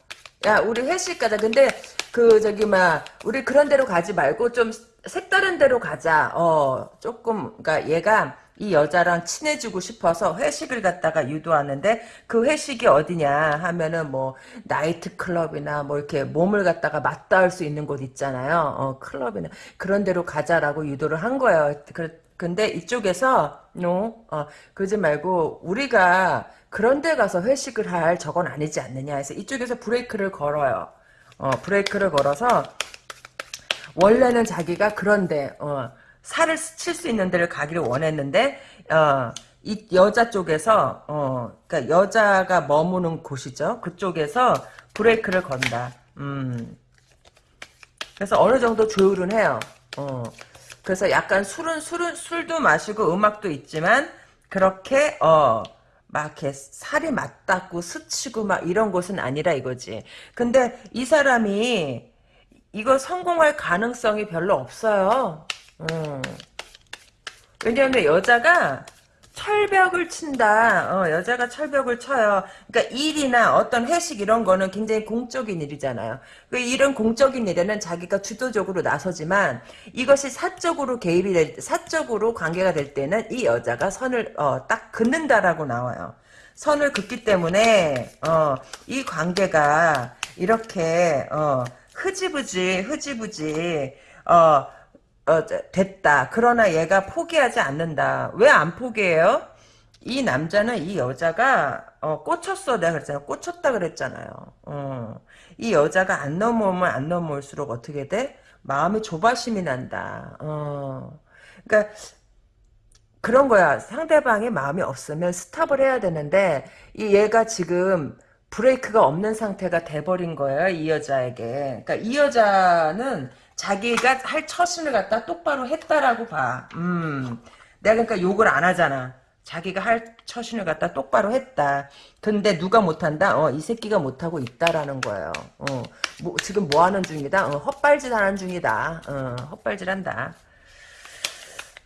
야, 우리 회식 가자. 근데 그 저기 막 우리 그런 데로 가지 말고 좀 색다른 데로 가자. 어 조금 그러니까 얘가 이 여자랑 친해지고 싶어서 회식을 갖다가 유도하는데 그 회식이 어디냐 하면은 뭐 나이트 클럽이나 뭐 이렇게 몸을 갖다가 맞닿을 수 있는 곳 있잖아요. 어 클럽이나 그런 데로 가자라고 유도를 한 거예요. 그, 근데 이쪽에서 no 어 그러지 말고 우리가 그런 데 가서 회식을 할 저건 아니지 않느냐 해서 이쪽에서 브레이크를 걸어요. 어 브레이크를 걸어서 원래는 자기가 그런데 어, 살을 칠 수 있는 데를 가기를 원했는데 어, 이 여자 쪽에서 어, 그러니까 여자가 머무는 곳이죠. 그쪽에서 브레이크를 건다. 음. 그래서 어느 정도 조율은 해요. 어. 그래서 약간 술은 술은 술도 마시고 음악도 있지만 그렇게 어. 막 이렇게 살이 맞닿고 스치고 막 이런 곳은 아니라 이거지. 근데 이 사람이 이거 성공할 가능성이 별로 없어요. 음. 왜냐하면 여자가 철벽을 친다. 어, 여자가 철벽을 쳐요. 그러니까 일이나 어떤 회식 이런 거는 굉장히 공적인 일이잖아요. 그 이런 공적인 일에는 자기가 주도적으로 나서지만 이것이 사적으로 개입이 될, 사적으로 관계가 될 때는 이 여자가 선을 어, 딱 긋는다라고 나와요. 선을 긋기 때문에 어, 이 관계가 이렇게 어, 흐지부지 흐지부지 어, 어, 됐다. 그러나 얘가 포기하지 않는다. 왜 안 포기해요? 이 남자는 이 여자가 어, 꽂혔어. 내가 그랬잖아. 꽂혔다 그랬잖아요. 어, 이 여자가 안 넘어오면 안 넘어올수록 어떻게 돼? 마음이 조바심이 난다. 어, 그러니까 그런 거야. 상대방의 마음이 없으면 스탑을 해야 되는데 이 얘가 지금 브레이크가 없는 상태가 돼버린 거예요. 이 여자에게. 그러니까 이 여자는 자기가 할 처신을 갖다 똑바로 했다라고 봐. 음. 내가 그러니까 욕을 안 하잖아. 자기가 할 처신을 갖다 똑바로 했다. 근데 누가 못한다? 어, 이 새끼가 못하고 있다라는 거예요. 어, 뭐, 지금 뭐 하는 중이다? 어, 헛발질 하는 중이다. 어, 헛발질 한다.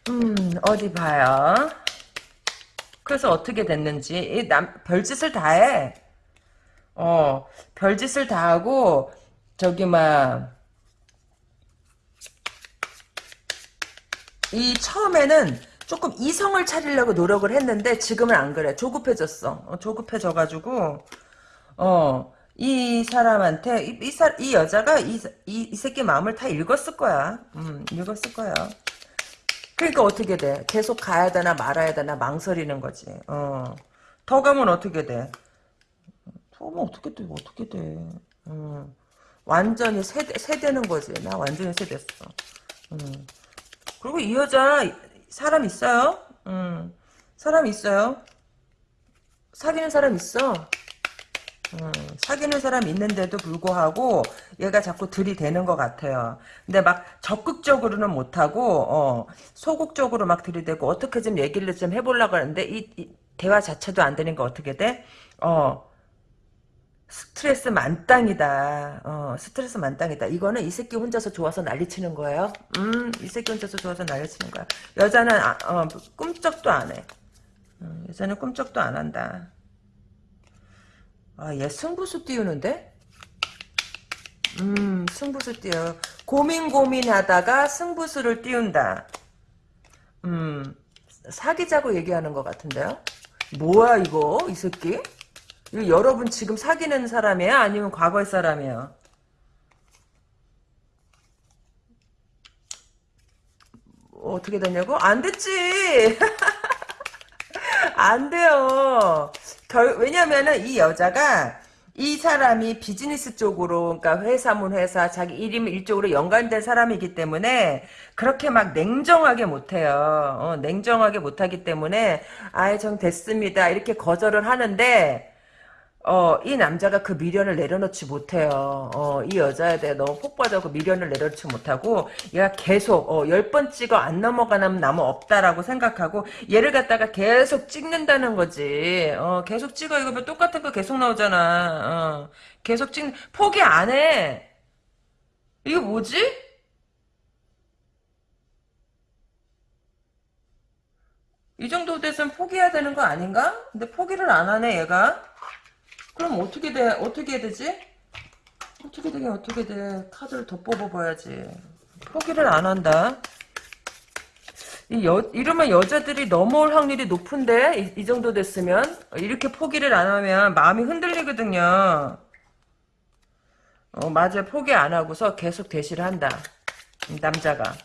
음, 어디 봐요. 그래서 어떻게 됐는지. 이 남, 별짓을 다 해. 어, 별짓을 다 하고, 저기, 막, 이 처음에는 조금 이성을 차리려고 노력을 했는데 지금은 안 그래. 조급해졌어. 어, 조급해져가지고 어. 이 사람한테 이, 이, 사, 이 여자가 이, 이, 이 새끼 마음을 다 읽었을 거야. 음, 읽었을 거야. 그러니까 어떻게 돼? 계속 가야 되나 말아야 되나 망설이는 거지. 어. 더 가면 어떻게 돼? 더 가면 어떻게 돼? 어떻게 돼? 음. 완전히 세대, 세대는 거지. 나 완전히 세됐어. 음. 그리고 이 여자 사람 있어요. 음, 사람 있어요. 사귀는 사람 있어. 음, 사귀는 사람 있는데도 불구하고 얘가 자꾸 들이대는 것 같아요. 근데 막 적극적으로는 못하고 어, 소극적으로 막 들이대고 어떻게 좀 얘기를 좀 해보려고 하는데 이, 이 대화 자체도 안거 어떻게 돼? 어, 스트레스 만땅이다. 어, 스트레스 만땅이다. 이거는 이 새끼 혼자서 좋아서 난리치는 거예요. 음, 이 새끼 혼자서 좋아서 난리치는 거야. 여자는 아, 어, 꿈쩍도 안 해. 어, 여자는 꿈쩍도 안 한다. 아, 얘 승부수 띄우는데? 음, 승부수 띄워. 고민 고민하다가 승부수를 띄운다. 음, 사귀자고 얘기하는 것 같은데요? 뭐야 이거 이 새끼? 여러분 지금 사귀는 사람이에요? 아니면 과거의 사람이에요? 어떻게 되냐고? 안 됐지! 안 돼요. 결, 왜냐면은 이 여자가 이 사람이 비즈니스 쪽으로, 그러니까 회사문 회사, 자기 일임 일쪽으로 연관된 사람이기 때문에 그렇게 막 냉정하게 못해요. 어, 냉정하게 못하기 때문에 아예 정 됐습니다. 이렇게 거절을 하는데 어, 이 남자가 그 미련을 내려놓지 못해요. 어, 이 여자에 대해 너무 그 미련을 내려놓지 못하고 얘가 계속 어, 열번 찍어 안 넘어가면 나무 없다라고 생각하고 얘를 갖다가 계속 찍는다는 거지. 어, 계속 찍어 이거 뭐 똑같은 거 계속 나오잖아. 어, 계속 찍 포기 안 해. 이거 뭐지? 이 정도 돼서는 포기해야 되는 거 아닌가? 근데 포기를 안 하네 얘가. 그럼 어떻게 돼? 어떻게 해야 되지? 어떻게 되긴 어떻게 돼. 카드를 더 뽑아봐야지. 포기를 안 한다. 이 여, 이러면 여자들이 넘어올 확률이 높은데 이, 이 정도 됐으면 이렇게 포기를 안 하면 마음이 흔들리거든요. 어 맞아 포기 안 하고서 계속 대시를 한다. 이 남자가.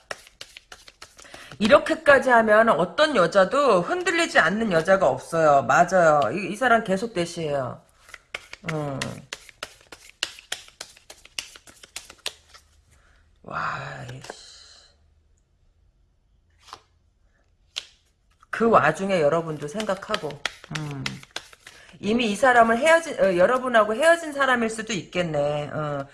이렇게까지 하면 어떤 여자도 흔들리지 않는 여자가 없어요. 맞아요. 이, 이 사람 계속 대시해요. 음. 와. 그 와중에 여러분도 생각하고, 음. 이미 이 사람을 헤어진, 어, 여러분하고 헤어진 사람일 수도 있겠네. 어.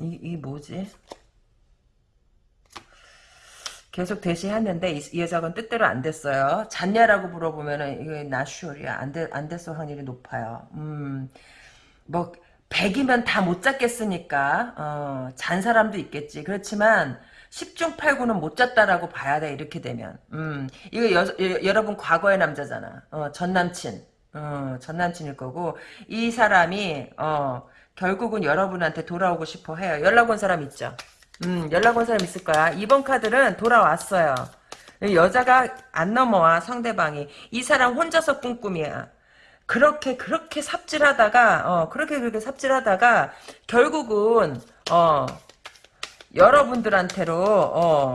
이, 이 뭐지? 계속 대시했는데 이, 이 여자는 뜻대로 안 됐어요. 잤냐라고 물어보면은 이게 나슈얼이야. 안, 돼, 안 됐을 확률이 높아요. 음, 뭐 100이면 다 못 잤겠으니까 어, 잔 사람도 있겠지. 그렇지만 10중 8구는 못 잤다라고 봐야 돼. 이렇게 되면. 음, 이거 여, 여, 러분 과거의 남자잖아. 어, 전 남친. 어, 전 남친일 거고 이 사람이 어, 결국은 여러분한테 돌아오고 싶어 해요. 연락 온 사람 있죠? 음, 연락 온 사람 있을 거야. 이번 카드는 돌아왔어요. 여자가 안 넘어와, 상대방이. 이 사람 혼자서 꾼 꿈이야. 그렇게, 그렇게 삽질하다가, 어, 그렇게, 그렇게 삽질하다가, 결국은, 어, 여러분들한테로, 어,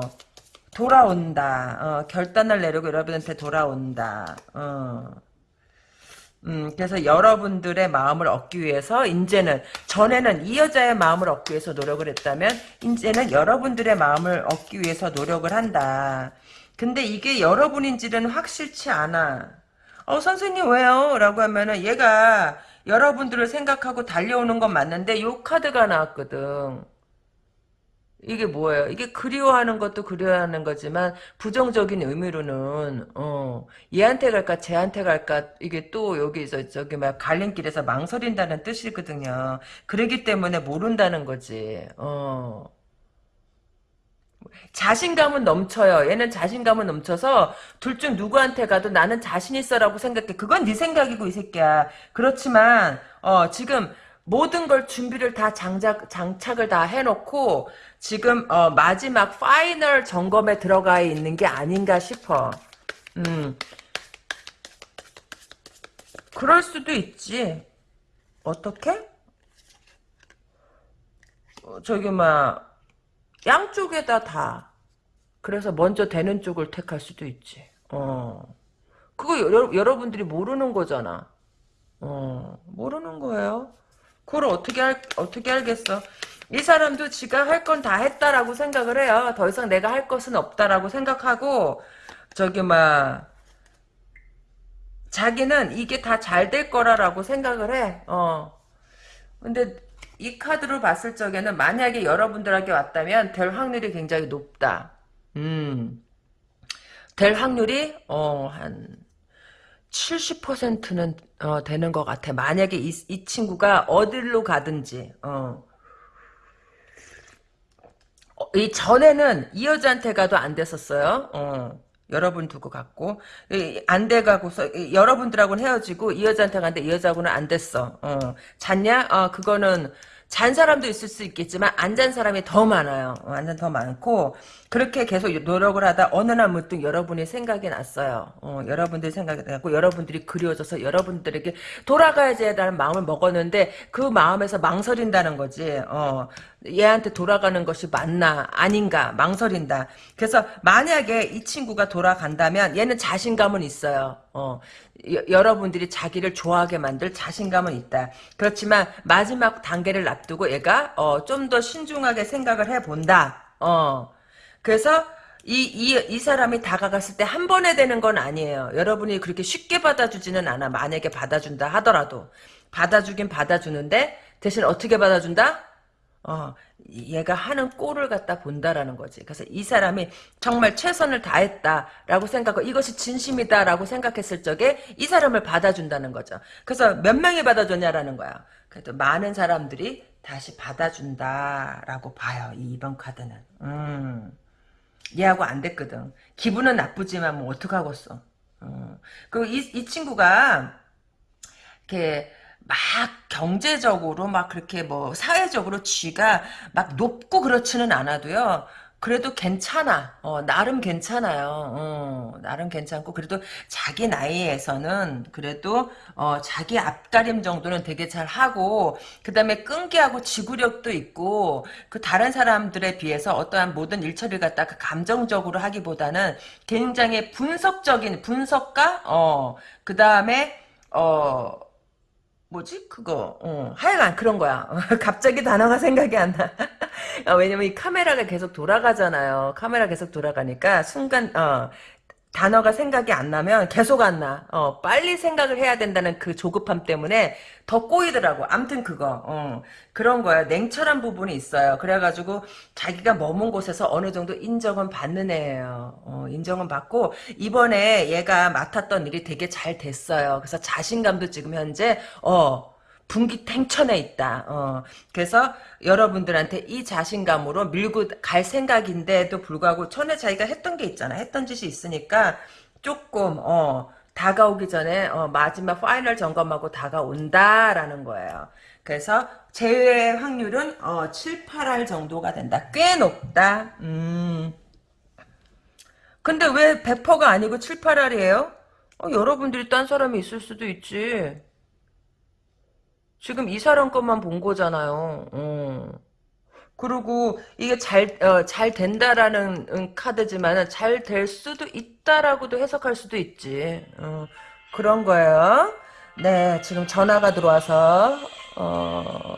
돌아온다. 어, 결단을 내리고 여러분한테 돌아온다. 어. 음, 그래서 여러분들의 마음을 얻기 위해서 이제는 전에는 이 여자의 마음을 얻기 위해서 노력을 했다면 이제는 여러분들의 마음을 얻기 위해서 노력을 한다. 근데 이게 여러분인지는 확실치 않아. 어 선생님 왜요? 라고 하면은 얘가 여러분들을 생각하고 달려오는 건 맞는데 요 카드가 나왔거든. 이게 뭐예요? 이게 그리워하는 것도 그리워하는 거지만 부정적인 의미로는 어 얘한테 갈까 쟤한테 갈까 이게 또 여기서 저기 막 갈림길에서 망설인다는 뜻이거든요. 그러기 때문에 모른다는 거지. 어 자신감은 넘쳐요. 얘는 자신감은 넘쳐서 둘 중 누구한테 가도 나는 자신 있어라고 생각해. 그건 네 생각이고 이 새끼야. 그렇지만 어 지금 모든 걸 준비를 다 장작, 장착을 다 해놓고 지금 어, 마지막 파이널 점검에 들어가 있는 게 아닌가 싶어. 음. 그럴 수도 있지. 어떻게? 어, 저기 막 양쪽에다 다. 그래서 먼저 되는 쪽을 택할 수도 있지. 어. 그거 여러, 여러분들이 모르는 거잖아. 어, 모르는 거예요. 그걸 어떻게 할, 어떻게 알겠어. 이 사람도 지가 할 건 다 했다라고 생각을 해요. 더 이상 내가 할 것은 없다라고 생각하고, 저기, 막, 자기는 이게 다 잘 될 거라라고 생각을 해. 어. 근데 이 카드로 봤을 적에는 만약에 여러분들에게 왔다면 될 확률이 굉장히 높다. 음. 될 확률이, 어, 한, 70%는 어, 되는 것 같아. 만약에 이, 이 친구가 어디로 가든지 어. 어, 이 전에는 이 여자한테 가도 안 됐었어요. 어. 여러분 두고 갔고 안 돼가고서 여러분들하고는 헤어지고 이 여자한테 갔는데 이 여자하고는 안 됐어. 어. 잤냐? 어, 그거는 잔 사람도 있을 수 있겠지만 안 잔 사람이 더 많아요. 어, 안잔 더 많고 그렇게 계속 노력을 하다 어느 날 문득 여러분이 생각이 났어요. 어, 여러분들이 생각이 났고 여러분들이 그리워져서 여러분들에게 돌아가야지라는 마음을 먹었는데 그 마음에서 망설인다는 거지. 어, 얘한테 돌아가는 것이 맞나 아닌가 망설인다. 그래서 만약에 이 친구가 돌아간다면 얘는 자신감은 있어요. 어, 여, 여러분들이 자기를 좋아하게 만들 자신감은 있다. 그렇지만 마지막 단계를 앞두고 얘가 어, 좀 더 신중하게 생각을 해본다. 어, 그래서 이, 이, 이 사람이 다가갔을 때 한 번에 되는 건 아니에요. 여러분이 그렇게 쉽게 받아주지는 않아. 만약에 받아준다 하더라도. 받아주긴 받아주는데 대신 어떻게 받아준다? 어, 얘가 하는 꼴을 갖다 본다라는 거지. 그래서 이 사람이 정말 최선을 다했다라고 생각하고 이것이 진심이다라고 생각했을 적에 이 사람을 받아준다는 거죠. 그래서 몇 명이 받아줬냐라는 거야. 그래도 많은 사람들이 다시 받아준다라고 봐요. 이 2번 카드는. 음. 얘하고 안 됐거든. 기분은 나쁘지만 뭐 어떡하겠어. 어. 그리고 이, 이 친구가 이렇게 막 경제적으로 막 그렇게 뭐 사회적으로 쥐가 막 높고 그렇지는 않아도요. 그래도 괜찮아. 어, 나름 괜찮아요. 어, 나름 괜찮고 그래도 자기 나이에서는 그래도 어, 자기 앞가림 정도는 되게 잘 하고 그다음에 끈기하고 지구력도 있고 그 다른 사람들에 비해서 어떠한 모든 일처리를 갖다가 감정적으로 하기보다는 굉장히 분석적인 분석가 어, 그다음에 어 뭐지 그거 어, 하여간 그런 거야 갑자기 단어가 생각이 안 나. 아, 왜냐면 이 카메라가 계속 돌아가잖아요. 카메라 계속 돌아가니까 순간 어, 단어가 생각이 안 나면 계속 안 나. 어, 빨리 생각을 해야 된다는 그 조급함 때문에 더 꼬이더라고. 암튼 그거. 어, 그런 거야. 냉철한 부분이 있어요. 그래가지고 자기가 머문 곳에서 어느 정도 인정은 받는 애예요. 어, 인정은 받고 이번에 얘가 맡았던 일이 되게 잘 됐어요. 그래서 자신감도 지금 현재 어 분기 탱천에 있다. 어, 그래서 여러분들한테 이 자신감으로 밀고 갈 생각인데도 불구하고 전에 자기가 했던 게 있잖아. 했던 짓이 있으니까 조금 어, 다가오기 전에 어, 마지막 파이널 점검하고 다가온다라는 거예요. 그래서 제외 확률은 어, 7, 8할 정도가 된다. 꽤 높다. 음. 근데 왜 100%가 아니고 7, 8할이에요? 어, 여러분들이 딴 사람이 있을 수도 있지. 지금 이 사람 것만 본 거잖아요. 어. 그리고 이게 잘, 어, 잘 된다라는 음, 카드지만 잘 될 수도 있다라고도 해석할 수도 있지. 어, 그런 거예요. 네, 지금 전화가 들어와서, 어,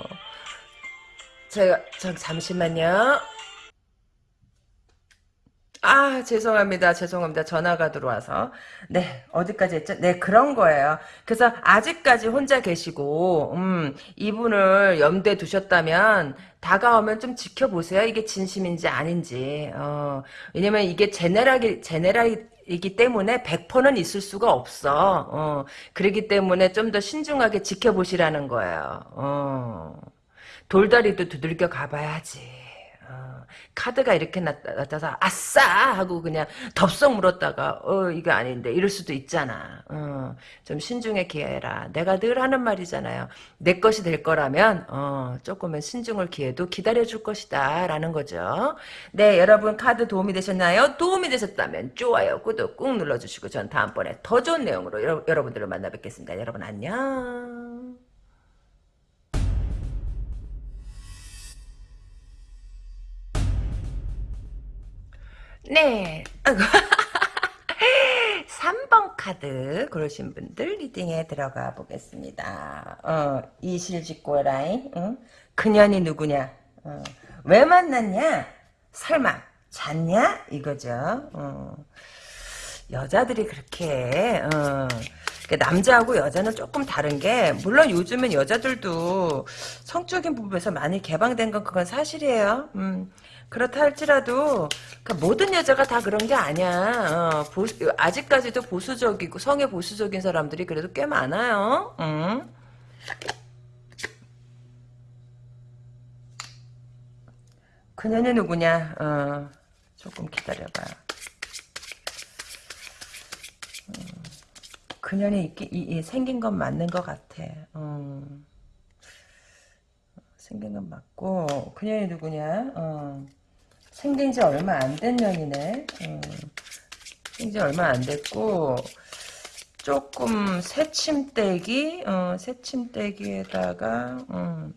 제가, 저, 잠시만요. 아, 죄송합니다. 죄송합니다. 전화가 들어와서. 네, 어디까지 했죠? 네, 그런 거예요. 그래서 아직까지 혼자 계시고, 음, 이분을 염두에 두셨다면, 다가오면 좀 지켜보세요. 이게 진심인지 아닌지. 어, 왜냐면 이게 제네랄이, 제네랄이기 때문에 100%는 있을 수가 없어. 어, 그러기 때문에 좀 더 신중하게 지켜보시라는 거예요. 어, 돌다리도 두들겨 가봐야지. 어, 카드가 이렇게 나타나서 아싸 하고 그냥 덥석 물었다가 어 이거 아닌데 이럴 수도 있잖아. 어, 좀 신중에 기해라. 내가 늘 하는 말이잖아요. 내 것이 될 거라면 어, 조금은 신중을 기해도 기다려줄 것이다 라는 거죠. 네 여러분 카드 도움이 되셨나요? 도움이 되셨다면 좋아요 구독 꾹 눌러주시고 전 다음번에 더 좋은 내용으로 여러, 여러분들을 만나 뵙겠습니다. 여러분 안녕. 네. 아이고. 3번 카드 고르신 분들 리딩에 들어가 보겠습니다. 어, 이실직고 라인. 응? 그년이 누구냐? 어, 왜 만났냐? 설마 잤냐? 이거죠. 어. 여자들이 그렇게 어, 남자하고 여자는 조금 다른 게 물론 요즘은 여자들도 성적인 부분에서 많이 개방된 건 그건 사실이에요. 음, 그렇다 할지라도 그 모든 여자가 다 그런 게 아니야. 어, 보수, 아직까지도 보수적이고 성에 보수적인 사람들이 그래도 꽤 많아요. 응? 그녀는 누구냐? 어, 조금 기다려봐. 음, 그녀는 있기, 이, 이, 생긴 건 맞는 것 같아. 음. 생긴 건 맞고 그녀이 누구냐? 어. 생긴 지 얼마 안 된 년이네. 음, 생긴 지 얼마 안 됐고, 조금 새침대기, 어, 새침대기에다가, 음.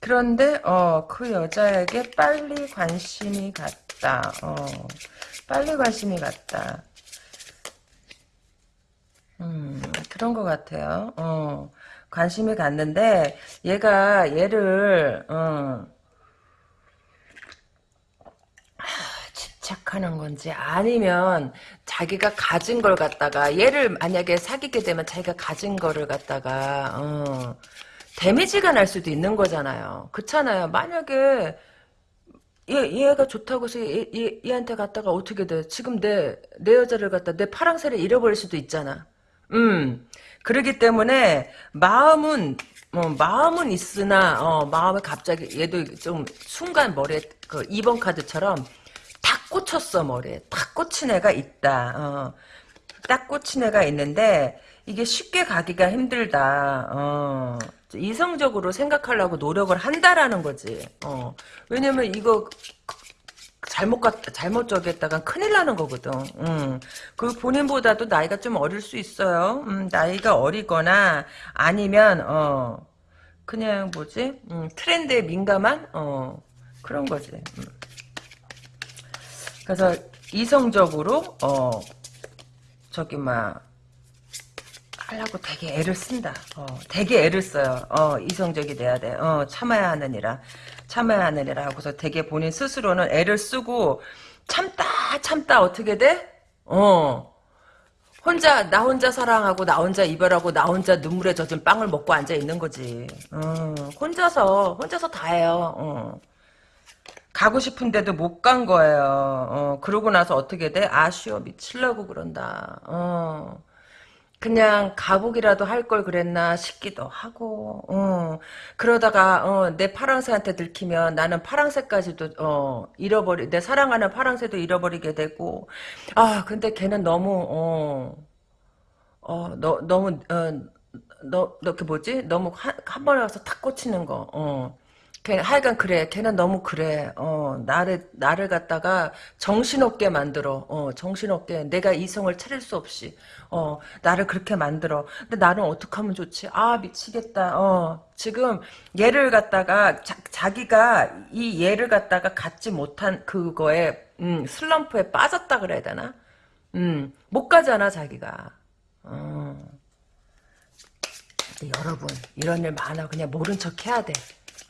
그런데, 어, 그 여자에게 빨리 관심이 갔다. 어, 빨리 관심이 갔다. 음, 그런 것 같아요. 어, 관심이 갔는데, 얘가 얘를, 어, 집착하는 건지 아니면 자기가 가진 걸 갖다가 얘를 만약에 사귀게 되면 자기가 가진 거를 갖다가 어, 데미지가 날 수도 있는 거잖아요. 그렇잖아요. 만약에 얘, 얘가 좋다고 해서 얘, 얘, 얘한테 갔다가 어떻게 돼? 지금 내, 내 여자를 갖다 내 파랑새를 잃어버릴 수도 있잖아. 음. 그러기 때문에 마음은 어, 마음은 있으나 어, 마음에 갑자기 얘도 좀 순간 머리에 그 2번 카드처럼 탁 꽂혔어 머리에 탁 꽂힌 애가 있다. 어. 딱 꽂힌 애가 있는데 이게 쉽게 가기가 힘들다. 어. 이성적으로 생각하려고 노력을 한다라는 거지. 어. 왜냐면 이거 잘못 갔 잘못 저기 했다가 큰일 나는 거거든. 음. 그 본인보다도 나이가 좀 어릴 수 있어요. 음, 나이가 어리거나 아니면 어 그냥 뭐지? 음, 트렌드에 민감한 어 그런 거지. 음. 그래서 이성적으로 어 저기 막 하려고 되게 애를 쓴다. 어, 되게 애를 써요. 어, 이성적이 돼야 돼. 어, 참아야 하느니라. 참아야 하느니라 하고서 되게 본인 스스로는 애를 쓰고 참다 참다 어떻게 돼? 어. 혼자 나 혼자 사랑하고 나 혼자 이별하고 나 혼자 눈물에 젖은 빵을 먹고 앉아 있는 거지. 어, 혼자서 혼자서 다 해요. 어. 가고 싶은데도 못 간 거예요. 어, 그러고 나서 어떻게 돼? 아쉬워 미칠라고 그런다. 어. 그냥 가복이라도 할 걸 그랬나 싶기도 하고 어. 그러다가 어, 내 파랑새한테 들키면 나는 파랑새까지도 어, 잃어버리 내 사랑하는 파랑새도 잃어버리게 되고 아 근데 걔는 너무 어, 어, 너, 너무 어, 너, 너, 그 뭐지? 너무 한, 한 번에 와서 탁 꽂히는 거. 어. 걔, 하여간 그래. 걔는 너무 그래. 어, 나를, 나를 갖다가 정신없게 만들어. 어, 정신없게. 내가 이성을 차릴 수 없이. 어, 나를 그렇게 만들어. 근데 나는 어떻게 하면 좋지? 아, 미치겠다. 어, 지금 얘를 갖다가, 자, 기가이 얘를 갖다가 갖지 못한 그거에, 음, 슬럼프에 빠졌다 그래야 되나? 음, 못 가잖아, 자기가. 어. 여러분, 이런 일 많아. 그냥 모른 척 해야 돼.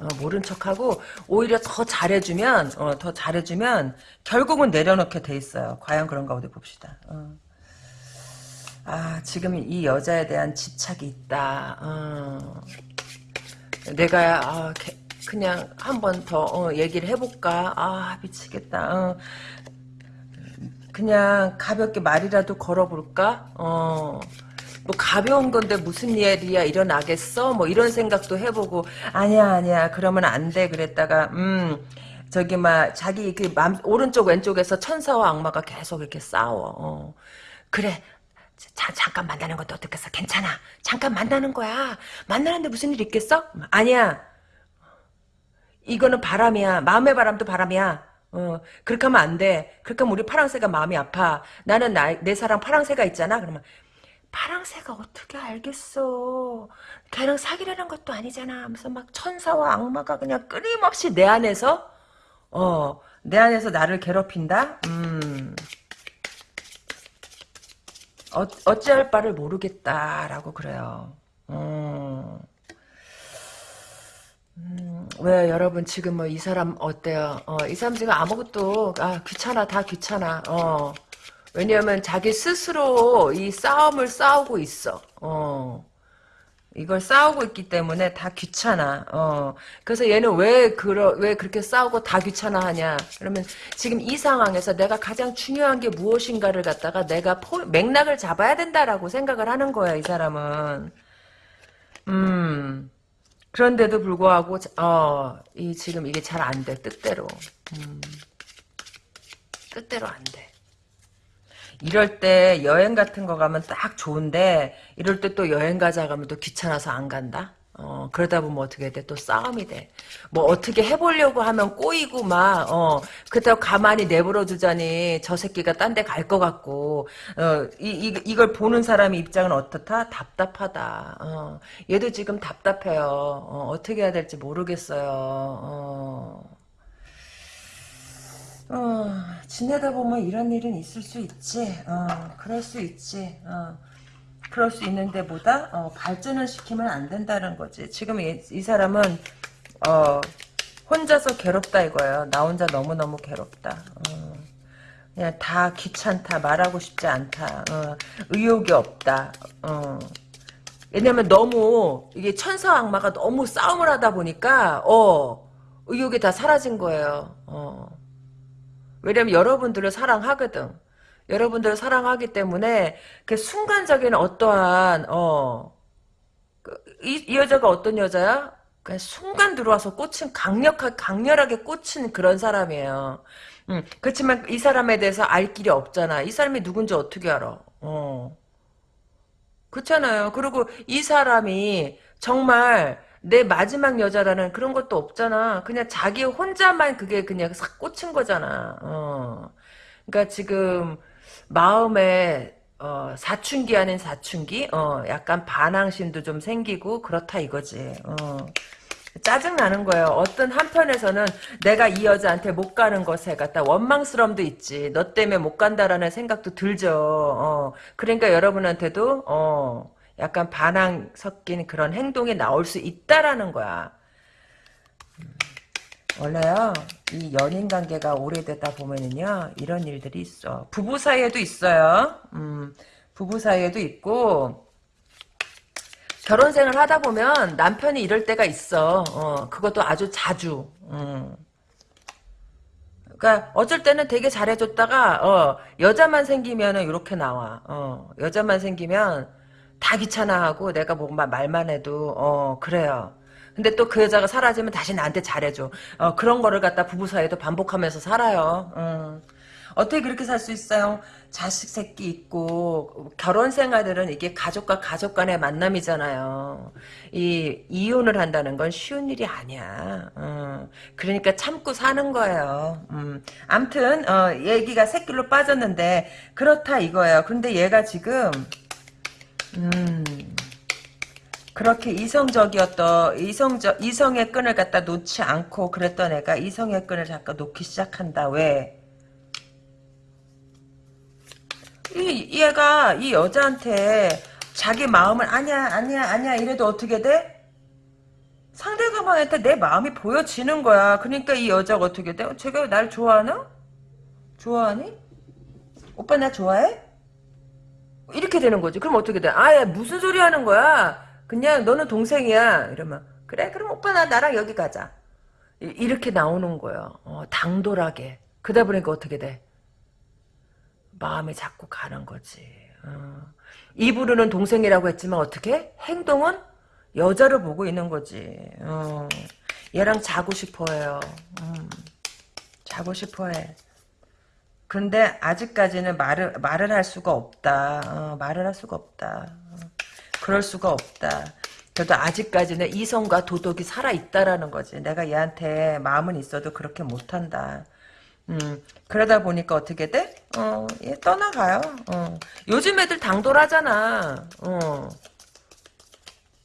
어, 모른 척하고 오히려 더 잘해주면 어, 더 잘해주면 결국은 내려놓게 돼 있어요. 과연 그런가 어디 봅시다. 어. 아 지금 이 여자에 대한 집착이 있다. 어. 내가 아, 개, 그냥 한 번더 어, 얘기를 해볼까? 아 미치겠다. 어. 그냥 가볍게 말이라도 걸어볼까? 어. 뭐 가벼운 건데 무슨 일이야 일어나겠어? 뭐 이런 생각도 해보고 아니야 아니야 그러면 안 돼 그랬다가 음 저기 막 자기 그 맘, 오른쪽 왼쪽에서 천사와 악마가 계속 이렇게 싸워. 어. 그래 자, 잠깐 만나는 것도 어떻겠어? 괜찮아. 잠깐 만나는 거야. 만나는데 무슨 일 있겠어? 아니야. 이거는 바람이야. 마음의 바람도 바람이야. 어, 그렇게 하면 안 돼. 그렇게 하면 우리 파랑새가 마음이 아파. 나는 나, 내 사랑 파랑새가 있잖아. 그러면 파랑새가 어떻게 알겠어. 걔랑 사귀려는 것도 아니잖아. 하면서 막 천사와 악마가 그냥 끊임없이 내 안에서 어, 내 안에서 나를 괴롭힌다? 음. 어, 어찌할 바를 모르겠다라고 그래요. 음. 음, 왜 여러분 지금 뭐 이 사람 어때요? 어, 이 사람 지금 아무것도 아 귀찮아 다 귀찮아. 어. 왜냐하면 자기 스스로 이 싸움을 싸우고 있어. 어. 이걸 싸우고 있기 때문에 다 귀찮아. 어. 그래서 얘는 왜 그러 왜 그렇게 싸우고 다 귀찮아 하냐? 그러면 지금 이 상황에서 내가 가장 중요한 게 무엇인가를 갖다가 내가 포, 맥락을 잡아야 된다라고 생각을 하는 거야, 이 사람은. 음. 그런데도 불구하고 어, 이 지금 이게 잘 안 돼. 뜻대로. 음. 뜻대로 안 돼. 이럴 때 여행 같은 거 가면 딱 좋은데 이럴 때 또 여행 가자 가면 또 귀찮아서 안 간다. 어, 그러다 보면 어떻게 돼? 또 싸움이 돼. 뭐 어떻게 해보려고 하면 꼬이고 막, 어, 그렇다고 가만히 내버려 두자니 저 새끼가 딴 데 갈 것 같고, 어, 이, 이, 이걸 보는 사람의 입장은 어떻다? 답답하다. 어, 얘도 지금 답답해요. 어, 어떻게 해야 될지 모르겠어요. 어. 어, 지내다 보면 이런 일은 있을 수 있지. 어, 그럴 수 있지. 어, 그럴 수 있는데 보다 어, 발전을 시키면 안 된다는 거지. 지금 이, 이 사람은 어, 혼자서 괴롭다 이거예요. 나 혼자 너무너무 괴롭다. 어, 그냥 다 귀찮다. 말하고 싶지 않다. 어, 의욕이 없다. 어. 왜냐면 너무 이게 천사 악마가 너무 싸움을 하다 보니까 어 의욕이 다 사라진 거예요. 어. 왜냐면 여러분들을 사랑하거든. 여러분들을 사랑하기 때문에 그 순간적인 어떠한 어 그, 이, 이 여자가 어떤 여자야? 그냥 순간 들어와서 꽂힌 강력하게 강렬하게 꽂힌 그런 사람이에요. 음, 그렇지만 이 사람에 대해서 알 길이 없잖아. 이 사람이 누군지 어떻게 알아? 어. 그렇잖아요. 그리고 이 사람이 정말 내 마지막 여자라는 그런 것도 없잖아. 그냥 자기 혼자만 그게 그냥 싹 꽂힌 거잖아. 어. 그러니까 지금 마음에 어, 사춘기 아닌 사춘기, 어, 약간 반항심도 좀 생기고 그렇다 이거지. 어. 짜증 나는 거예요. 어떤 한편에서는 내가 이 여자한테 못 가는 것에 갖다 원망스러움도 있지. 너 때문에 못 간다라는 생각도 들죠. 어. 그러니까 여러분한테도 어, 약간 반항 섞인 그런 행동이 나올 수 있다라는 거야. 음, 원래요, 이 연인 관계가 오래되다 보면은요, 이런 일들이 있어. 부부 사이에도 있어요. 음, 부부 사이에도 있고, 결혼 생활 하다 보면 남편이 이럴 때가 있어. 어, 그것도 아주 자주. 음. 그러니까 어쩔 때는 되게 잘해줬다가 어, 여자만 생기면은 이렇게 나와. 어, 여자만 생기면 다 귀찮아하고 내가 뭐 마- 말만 해도 어 그래요. 근데 또 그 여자가 사라지면 다시 나한테 잘해줘. 어, 그런 거를 갖다 부부 사이에도 반복하면서 살아요. 음. 어떻게 그렇게 살 수 있어요? 자식 새끼 있고 결혼 생활들은 이게 가족과 가족 간의 만남이잖아요. 이 이혼을 한다는 건 쉬운 일이 아니야. 음, 그러니까 참고 사는 거예요. 음, 암튼 어, 얘기가 새끼로 빠졌는데 그렇다 이거예요. 근데 얘가 지금 음, 그렇게 이성적이었던 이성적 이성의 끈을 갖다 놓지 않고 그랬던 애가 이성의 끈을 잠깐 놓기 시작한다. 왜? 이 얘가 이 여자한테 자기 마음을 아니야 아니야 아니야 이래도 어떻게 돼? 상대방한테 내 마음이 보여지는 거야. 그러니까 이 여자가 어떻게 돼? 어, 쟤가 날 좋아하나? 좋아하니? 오빠 나 좋아해? 이렇게 되는 거지. 그럼 어떻게 돼? 아야 무슨 소리 하는 거야? 그냥 너는 동생이야. 이러면 그래 그럼 오빠 나 나랑 여기 가자. 이- 이렇게 나오는 거예요. 어, 당돌하게. 그러다 보니까 어떻게 돼? 마음이 자꾸 가는 거지. 어. 입으로는 동생이라고 했지만 어떻게? 행동은 여자를 보고 있는 거지. 어. 얘랑 자고 싶어해요. 음. 자고 싶어해. 근데 아직까지는 말을 말을 할 수가 없다. 어, 말을 할 수가 없다. 어, 그럴 수가 없다. 그래도 아직까지는 이성과 도덕이 살아 있다라는 거지. 내가 얘한테 마음은 있어도 그렇게 못한다. 음, 그러다 보니까 어떻게 돼? 어, 얘 떠나가요. 어. 요즘 애들 당돌하잖아. 어.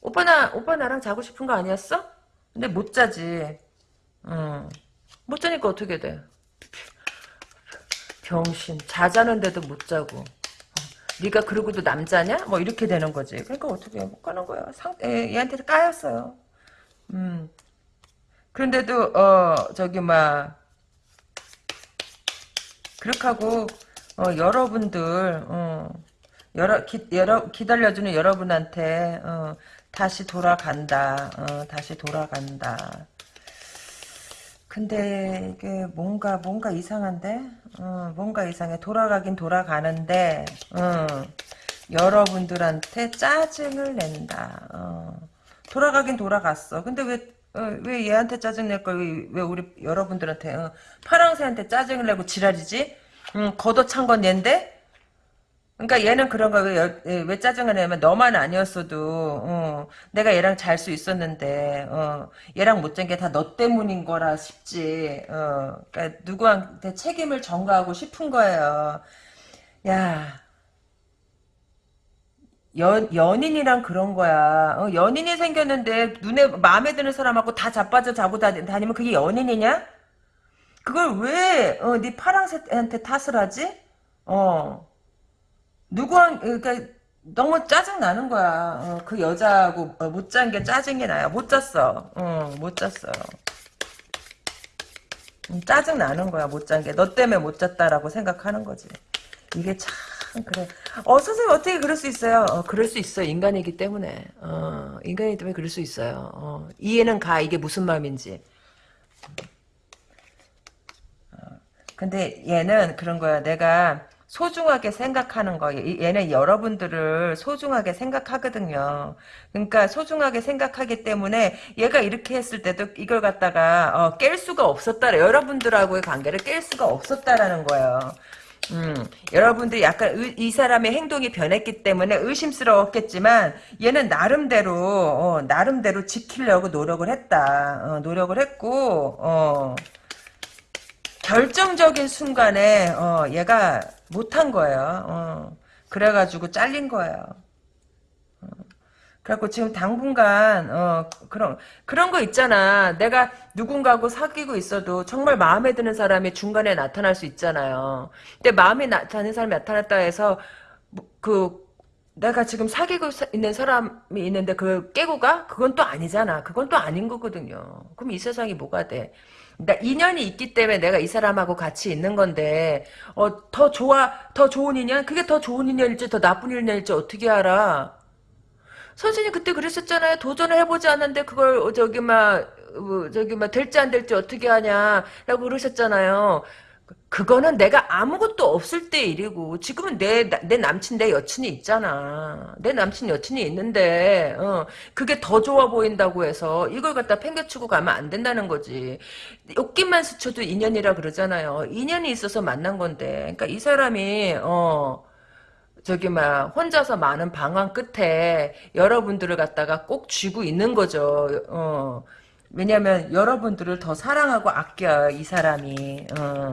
오빠 나, 오빠 나랑 자고 싶은 거 아니었어? 근데 못 자지. 어. 못 자니까 어떻게 돼? 병신. 자자는데도 못 자고. 어. 네가 그러고도 남자냐? 뭐 이렇게 되는 거지. 그러니까 어떻게 못 가는 거야. 상, 애, 얘한테 까였어요. 음. 그런데도 어 저기 막 그렇게 하고 어, 여러분들 어, 여러 기, 여러 기다려주는 여러분한테 어, 다시 돌아간다. 어, 다시 돌아간다. 근데 이게 뭔가 뭔가 이상한데 어, 뭔가 이상해 돌아가긴 돌아가는데 어, 여러분들한테 짜증을 낸다. 어, 돌아가긴 돌아갔어. 근데 왜 어, 왜 얘한테 짜증 낼 걸 왜, 왜 우리 여러분들한테 어, 파랑새한테 짜증을 내고 지랄이지? 음, 걷어찬 건 얘인데? 그러니까 얘는 그런 거왜 왜 짜증을 내면 너만 아니었어도 어, 내가 얘랑 잘 수 있었는데 어, 얘랑 못 잔 게 다 너 때문인 거라 싶지. 어, 그러니까 누구한테 책임을 전가하고 싶은 거예요. 야. 연, 연인이랑 그런 거야. 어, 연인이 생겼는데 눈에 마음에 드는 사람하고 다 자빠져 자고 다, 다니면 그게 연인이냐? 그걸 왜, 어, 네 파랑새한테 탓을 하지? 어. 누구한, 그러니까 너무 짜증 나는 거야. 어, 그 여자하고 어, 못잔 게 짜증이 나요. 못 잤어. 어, 못 잤어. 음, 짜증 나는 거야. 못 잔 게. 너 때문에 못 잤다라고 생각하는 거지. 이게 참 그래. 어 선생님 어떻게 그럴 수 있어요? 어, 그럴 수 있어. 인간이기 때문에. 어, 인간이기 때문에 그럴 수 있어요. 어, 이해는 가. 이게 무슨 마음인지. 어, 근데 얘는 그런 거야. 내가 소중하게 생각하는 거. 이- 얘는 여러분들을 소중하게 생각하거든요. 그러니까 소중하게 생각하기 때문에 얘가 이렇게 했을 때도 이걸 갖다가 어, 깰 수가 없었다. 여러분들하고의 관계를 깰 수가 없었다라는 거예요. 음, 여러분들이 약간 의- 이 사람의 행동이 변했기 때문에 의심스러웠겠지만 얘는 나름대로 어, 나름대로 지키려고 노력을 했다. 어, 노력을 했고 어, 결정적인 순간에 어, 얘가 못한 거예요. 어, 그래가지고 잘린 거예요. 어, 그래갖고 지금 당분간 어, 그런 그런 거 있잖아. 내가 누군가하고 사귀고 있어도 정말 마음에 드는 사람이 중간에 나타날 수 있잖아요. 근데 마음에 나, 드는 사람이 나타났다 해서 뭐, 그 내가 지금 사귀고 사- 있는 사람이 있는데 그걸 깨고 가? 그건 또 아니잖아. 그건 또 아닌 거거든요. 그럼 이 세상이 뭐가 돼? 그러니까 인연이 있기 때문에 내가 이 사람하고 같이 있는 건데 어, 더 좋아 더 좋은 인연? 그게 더 좋은 인연일지 더 나쁜 인연일지 어떻게 알아? 선생님 그때 그랬었잖아요. 도전을 해보지 않는데 그걸 어, 저기 막 어, 저기 막 될지 안 될지 어떻게 하냐라고 그러셨잖아요. 그거는 내가 아무것도 없을 때 일이고 지금은 내 내 남친 내 여친이 있잖아. 내 남친 여친이 있는데 어, 그게 더 좋아 보인다고 해서 이걸 갖다 팽개치고 가면 안 된다는 거지. 욕기만 스쳐도 인연이라 그러잖아요. 인연이 있어서 만난 건데. 그러니까 이 사람이 어 저기 막 혼자서 많은 방황 끝에 여러분들을 갖다가 꼭 쥐고 있는 거죠. 어. 왜냐면 여러분들을 더 사랑하고 아껴요 이 사람이. 어.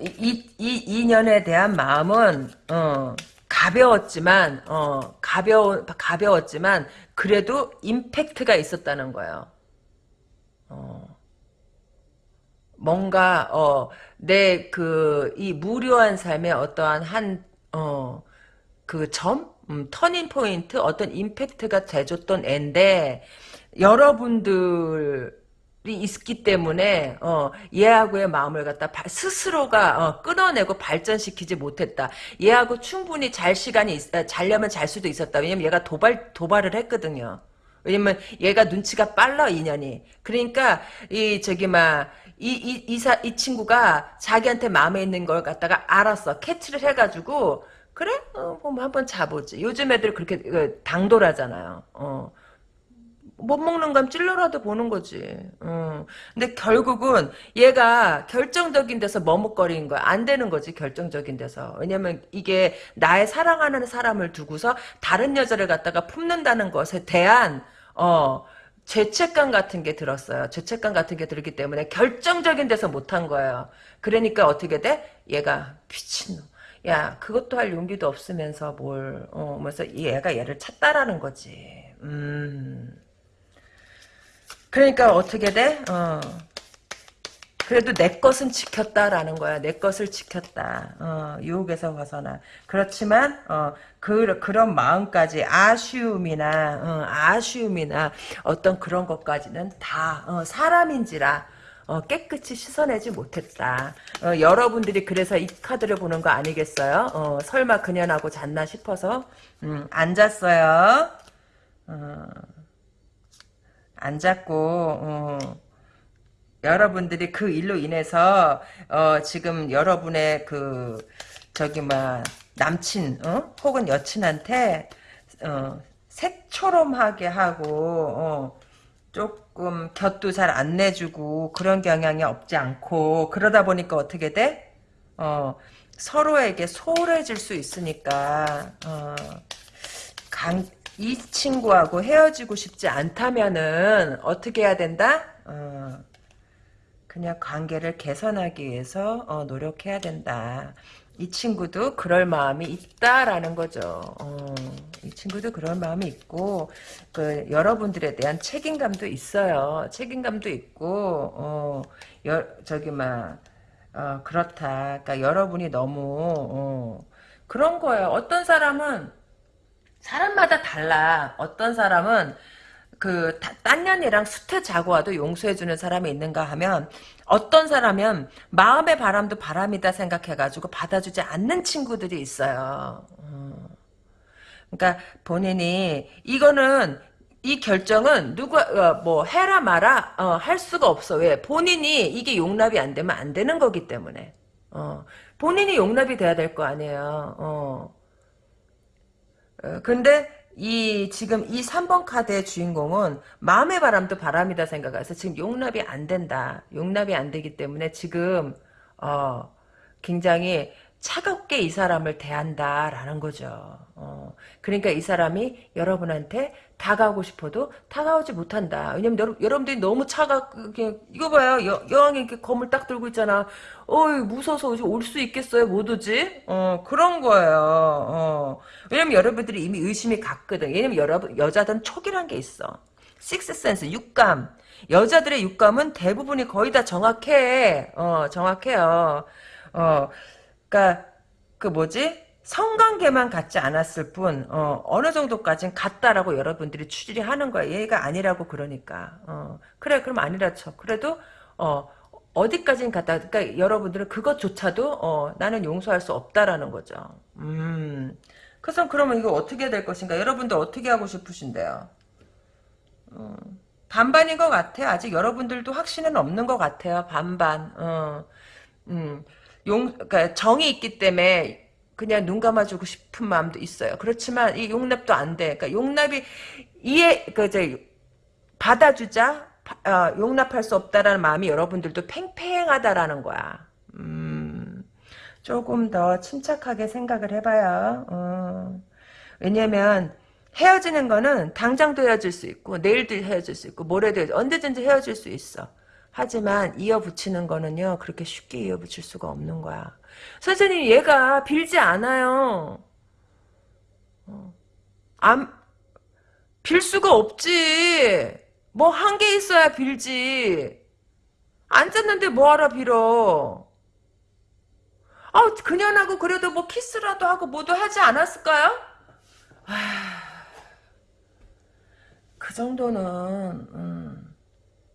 이, 이, 이 인연에 대한 마음은 어, 가벼웠지만 어, 가벼워 가벼웠지만 그래도 임팩트가 있었다는 거예요. 어. 뭔가 어, 내그 이 무료한 삶의 어떠한 한어그 점, 음, 터닝 포인트, 어떤 임팩트가 돼줬던 앤데 여러분들이 있기 때문에 어, 얘하고의 마음을 갖다 바- 스스로가 어, 끊어내고 발전시키지 못했다. 얘하고 충분히 잘 시간이 있, 아, 자려면 잘 수도 있었다. 왜냐면 얘가 도발 도발을 했거든요. 왜냐면 얘가 눈치가 빨라 인연이. 그러니까 이 저기 막 이, 이, 이사, 이 친구가 자기한테 마음에 있는 걸 갖다가 알았어. 캐치를 해가지고, 그래? 어, 뭐 한번 자보지. 요즘 애들 그렇게 그, 당돌하잖아요. 어. 못 먹는 감 찔러라도 보는 거지. 어. 근데 결국은 얘가 결정적인 데서 머뭇거리는 거야. 안 되는 거지, 결정적인 데서. 왜냐면 이게 나의 사랑하는 사람을 두고서 다른 여자를 갖다가 품는다는 것에 대한, 어, 죄책감 같은 게 들었어요. 죄책감 같은 게 들기 때문에 결정적인 데서 못한 거예요. 그러니까 어떻게 돼? 얘가 미친놈. 야, 그것도 할 용기도 없으면서 뭘, 어, 그래서 얘가 얘를 찾다라는 거지. 음. 그러니까 어떻게 돼? 어. 그래도 내 것은 지켰다라는 거야. 내 것을 지켰다. 어, 유혹에서 벗어나. 그렇지만 어, 그, 그런 마음까지 아쉬움이나 어, 아쉬움이나 어떤 그런 것까지는 다 어, 사람인지라 어, 깨끗이 씻어내지 못했다. 어, 여러분들이 그래서 이 카드를 보는 거 아니겠어요? 어, 설마 그년하고 잤나 싶어서 음, 안 잤어요. 어, 안 잤고 어, 여러분들이 그 일로 인해서 어, 지금 여러분의 그 저기 막 남친 어? 혹은 여친한테 어, 새초롬하게 하고 어, 조금 곁도 잘 안 내주고 그런 경향이 없지 않고 그러다 보니까 어떻게 돼? 어, 서로에게 소홀해질 수 있으니까 어, 강, 이 친구하고 헤어지고 싶지 않다면은 어떻게 해야 된다? 어, 그냥 관계를 개선하기 위해서 어, 노력해야 된다. 이 친구도 그럴 마음이 있다라는 거죠. 어, 이 친구도 그럴 마음이 있고 그 여러분들에 대한 책임감도 있어요. 책임감도 있고 어, 여, 저기 막 어, 그렇다. 그러니까 여러분이 너무 어, 그런 거예요. 어떤 사람은 사람마다 달라. 어떤 사람은 그 딴 년이랑 수태 자고 와도 용서해주는 사람이 있는가 하면 어떤 사람은 마음의 바람도 바람이다 생각해가지고 받아주지 않는 친구들이 있어요. 음. 그러니까 본인이 이거는 이 결정은 누가 어, 뭐 해라 마라 어, 할 수가 없어. 왜? 본인이 이게 용납이 안 되면 안 되는 거기 때문에. 어. 본인이 용납이 돼야 될 거 아니에요. 어. 어, 근데 이 지금 이 3번 카드의 주인공은 마음의 바람도 바람이다 생각해서 지금 용납이 안 된다. 용납이 안 되기 때문에 지금 어 굉장히 차갑게 이 사람을 대한다라는 거죠. 어, 그러니까 이 사람이 여러분한테 다가오고 싶어도 다가오지 못한다. 왜냐면 여러, 여러분들이 너무 차갑게 이거 봐요. 여, 여왕이 이렇게 검을 딱 들고 있잖아. 어이 무서워서 올 수 있겠어요? 못 오지? 어 그런 거예요. 어. 왜냐면 여러분들이 이미 의심이 갔거든. 왜냐면 여러분 여자들은 촉이란 게 있어. 식스센스 육감. 여자들의 육감은 대부분이 거의 다 정확해. 어 정확해요. 어 그러니까 그 뭐지? 성관계만 갖지 않았을 뿐 어, 어느 정도까지는 같다라고 여러분들이 추리를 하는 거야. 얘가 아니라고 그러니까. 어, 그래 그럼 아니라 쳐. 그래도 어, 어디까지는 갔다. 그러니까 여러분들은 그것조차도 어, 나는 용서할 수 없다라는 거죠. 음. 그래서 그러면 이거 어떻게 될 것인가? 여러분들 어떻게 하고 싶으신데요? 어, 반반인 것 같아요. 아직 여러분들도 확신은 없는 것 같아요. 반반. 어, 음. 용, 그러니까 정이 있기 때문에 그냥 눈 감아주고 싶은 마음도 있어요. 그렇지만 이 용납도 안 돼. 그러니까 용납이 이해, 그 이제 받아주자, 바- 어, 용납할 수 없다라는 마음이 여러분들도 팽팽하다라는 거야. 음, 조금 더 침착하게 생각을 해봐요. 어. 왜냐면 헤어지는 거는 당장도 헤어질 수 있고 내일도 헤어질 수 있고 모레도 헤어질, 언제든지 헤어질 수 있어. 하지만 이어붙이는 거는요 그렇게 쉽게 이어붙일 수가 없는 거야. 선생님 얘가 빌지 않아요. 어. 안, 빌 수가 없지. 뭐한게 있어야 빌지. 앉았는데 뭐하러 빌어. 아 그년하고 그래도 뭐 키스라도 하고 뭐도 하지 않았을까요? 그 정도는 음,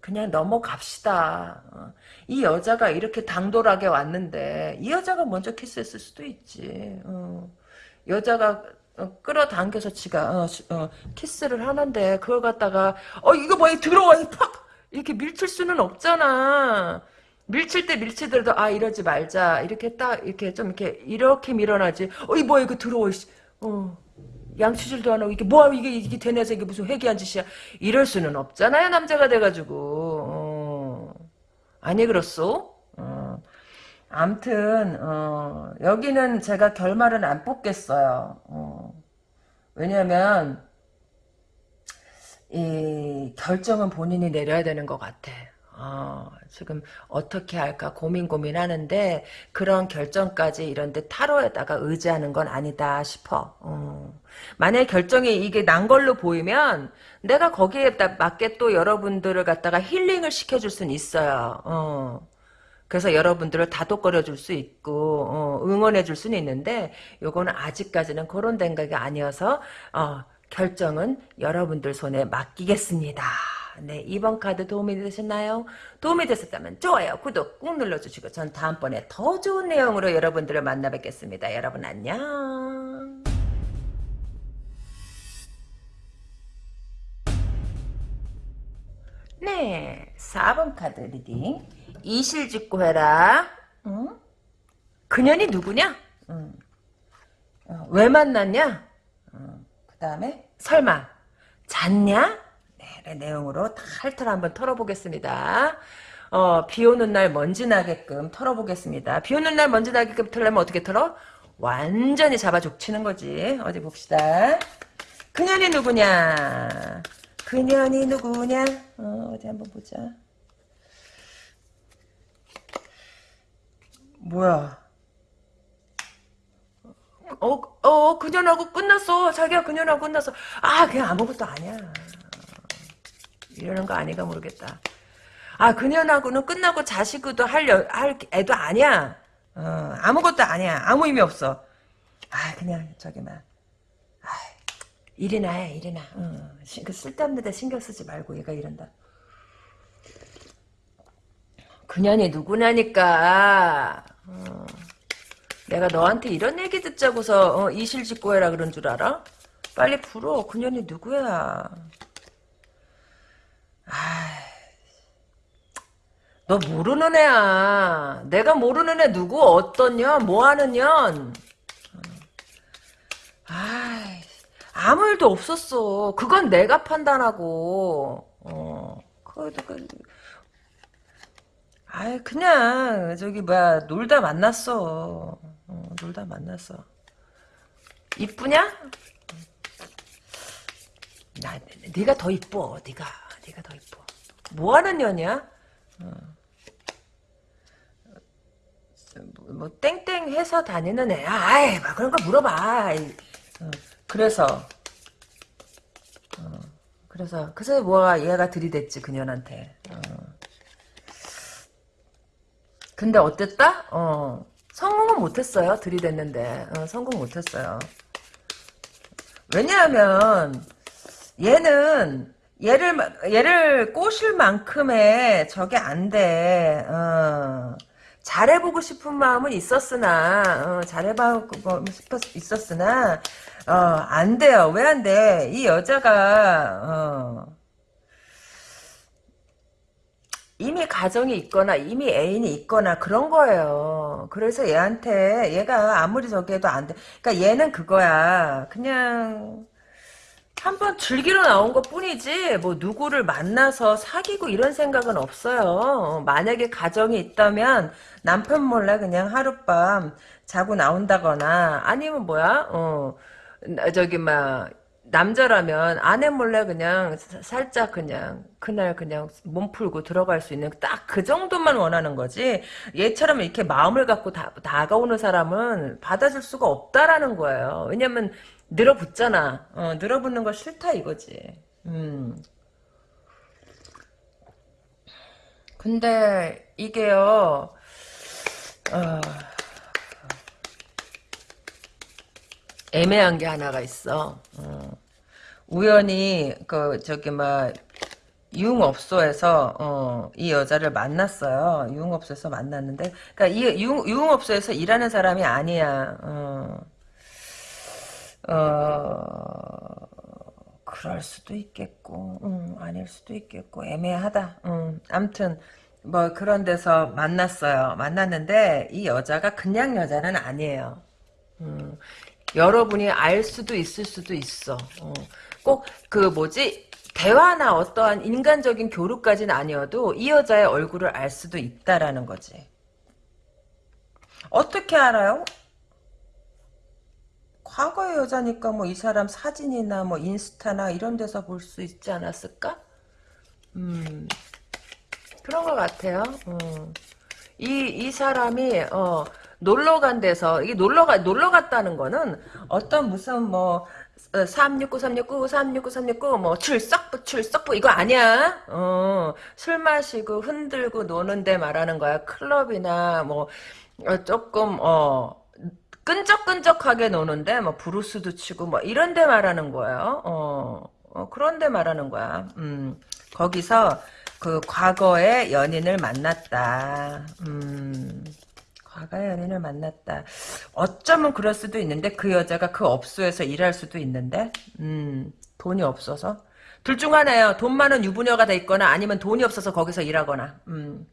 그냥 넘어갑시다. 어. 이 여자가 이렇게 당돌하게 왔는데 이 여자가 먼저 키스했을 수도 있지. 어. 여자가 어, 끌어당겨서 지가 키스를 하는데 그걸 갖다가 어 이거 뭐야 들어와 이팍 이렇게 밀칠 수는 없잖아. 밀칠 때 밀치더라도 아 이러지 말자 이렇게 딱 이렇게 좀 이렇게 이렇게 밀어놔지. 어이 뭐야 이거 들어와 씨. 어. 양치질도 안 하고 이게 뭐야 이게 이게 되뇌서 이게 무슨 회개한 짓이야 이럴 수는 없잖아요 남자가 돼가지고 어. 아니 그렇소? 어. 암튼 어, 여기는 제가 결말은 안 뽑겠어요. 어. 왜냐면 이 결정은 본인이 내려야 되는 것 같아. 어, 지금 어떻게 할까 고민 고민하는데 그런 결정까지 이런데 타로에다가 의지하는 건 아니다 싶어. 어. 만약 결정이 이게 난 걸로 보이면 내가 거기에 딱 맞게 또 여러분들을 갖다가 힐링을 시켜줄 수는 있어요. 어. 그래서 여러분들을 다독거려 줄 수 있고 어, 응원해 줄 수는 있는데 요거는 아직까지는 그런 생각이 아니어서 어, 결정은 여러분들 손에 맡기겠습니다. 네, 이번 카드 도움이 되셨나요? 도움이 되셨다면 좋아요, 구독 꾹 눌러주시고 전 다음번에 더 좋은 내용으로 여러분들을 만나 뵙겠습니다. 여러분 안녕. 네, 4번 카드 reading. 이실직고 해라. 응? 그년이 누구냐? 응. 어, 왜 만났냐? 그 다음에 설마 잤냐? 내용으로 탈탈 한번 털어보겠습니다. 어, 비 오는 날 먼지 나게끔 털어보겠습니다. 비 오는 날 먼지 나게끔 털려면 어떻게 털어? 완전히 잡아 족치는 거지. 어디 봅시다. 그년이 누구냐? 그년이 누구냐? 어, 어디 한번 보자. 뭐야? 어, 어, 그년하고 끝났어. 자기가 그년하고 끝났어. 아, 그냥 아무것도 아니야. 이러는 거 아닌가 모르겠다. 아, 그년하고는 끝나고 자식도 할, 여, 할 애도 아니야. 어, 아무것도 아니야. 아무 의미 없어. 아, 그냥, 저기, 막. 아, 일이나 해, 일이나. 어, 시- 그 쓸데없는 데 신경 쓰지 말고 얘가 이런다. 그년이 누구냐니까. 어. 내가 너한테 이런 얘기 듣자고서 어, 이실직고 해라 그런 줄 알아? 빨리 풀어. 그년이 누구야? 아, 너 모르는 애야. 내가 모르는 애 누구 어떤 년, 뭐 하는 년. 아이, 아무 일도 없었어. 그건 내가 판단하고. 어, 그래도 그, 아이 그냥 저기 뭐야 놀다 만났어. 어, 놀다 만났어. 이쁘냐? 나 네가 더 이뻐. 네가 네가 더 이뻐. 뭐 하는 년이야? 어. 뭐, 뭐 땡땡 해서 다니는 애야. 아이, 막 그런 거 물어봐. 어, 그래서 어, 그래서 그래서 뭐가 얘가 들이댔지 그년한테. 어. 근데 어땠다? 어, 성공은 못했어요. 들이댔는데 어, 성공 못했어요. 왜냐하면 얘는 얘를 마- 얘를 꼬실 만큼의 저게 안 돼. 어. 잘해보고 싶은 마음은 있었으나 어, 잘해보고 싶었 있었으나 어, 안 돼요. 왜 안 돼? 이 여자가 어, 이미 가정이 있거나 이미 애인이 있거나 그런 거예요. 그래서 얘한테 얘가 아무리 저기 해도 안 돼. 그러니까 얘는 그거야. 그냥 한번 즐기러 나온 것 뿐이지 뭐 누구를 만나서 사귀고 이런 생각은 없어요. 만약에 가정이 있다면 남편 몰래 그냥 하룻밤 자고 나온다거나 아니면 뭐야 어 나- 저기 막 남자라면 아내 몰래 그냥 사- 살짝 그냥 그날 그냥 몸 풀고 들어갈 수 있는 딱 그 정도만 원하는 거지 얘처럼 이렇게 마음을 갖고 다, 다가오는 사람은 받아줄 수가 없다라는 거예요. 왜냐면 늘어붙잖아. 어, 늘어붙는 거 싫다 이거지. 음. 근데 이게요. 어, 애매한 게 하나가 있어. 어. 우연히 그 저기 막 유흥업소에서 어, 이 여자를 만났어요. 유흥업소에서 만났는데, 그러니까 이 유흥, 유흥업소에서 일하는 사람이 아니야. 어. 어, 그럴 수도 있겠고, 음, 아닐 수도 있겠고, 애매하다. 음, 암튼, 뭐, 그런 데서 만났어요. 만났는데, 이 여자가 그냥 여자는 아니에요. 음, 여러분이 알 수도 있을 수도 있어. 어, 꼭, 그, 뭐지, 대화나 어떠한 인간적인 교류까지는 아니어도 이 여자의 얼굴을 알 수도 있다라는 거지. 어떻게 알아요? 과거의 여자니까 뭐 이 사람 사진이나 뭐 인스타나 이런 데서 볼 수 있지 않았을까? 음, 그런 것 같아요. 어. 이, 이 사람이, 어, 놀러 간 데서, 이게 놀러 가, 놀러 갔다는 거는 어떤 무슨 뭐, 369, 369, 369, 369, 뭐, 출석부, 출석부, 이거 아니야. 어, 술 마시고 흔들고 노는데 말하는 거야. 클럽이나 뭐, 어, 조금, 어, 끈적끈적하게 노는데 뭐 브루스도 치고 뭐 이런 데 말하는 거예요. 어, 어, 그런 데 말하는 거야. 음, 거기서 그 과거의 연인을 만났다. 음, 과거의 연인을 만났다. 어쩌면 그럴 수도 있는데 그 여자가 그 업소에서 일할 수도 있는데 음, 돈이 없어서 둘 중 하나예요. 돈 많은 유부녀가 돼 있거나 아니면 돈이 없어서 거기서 일하거나. 음.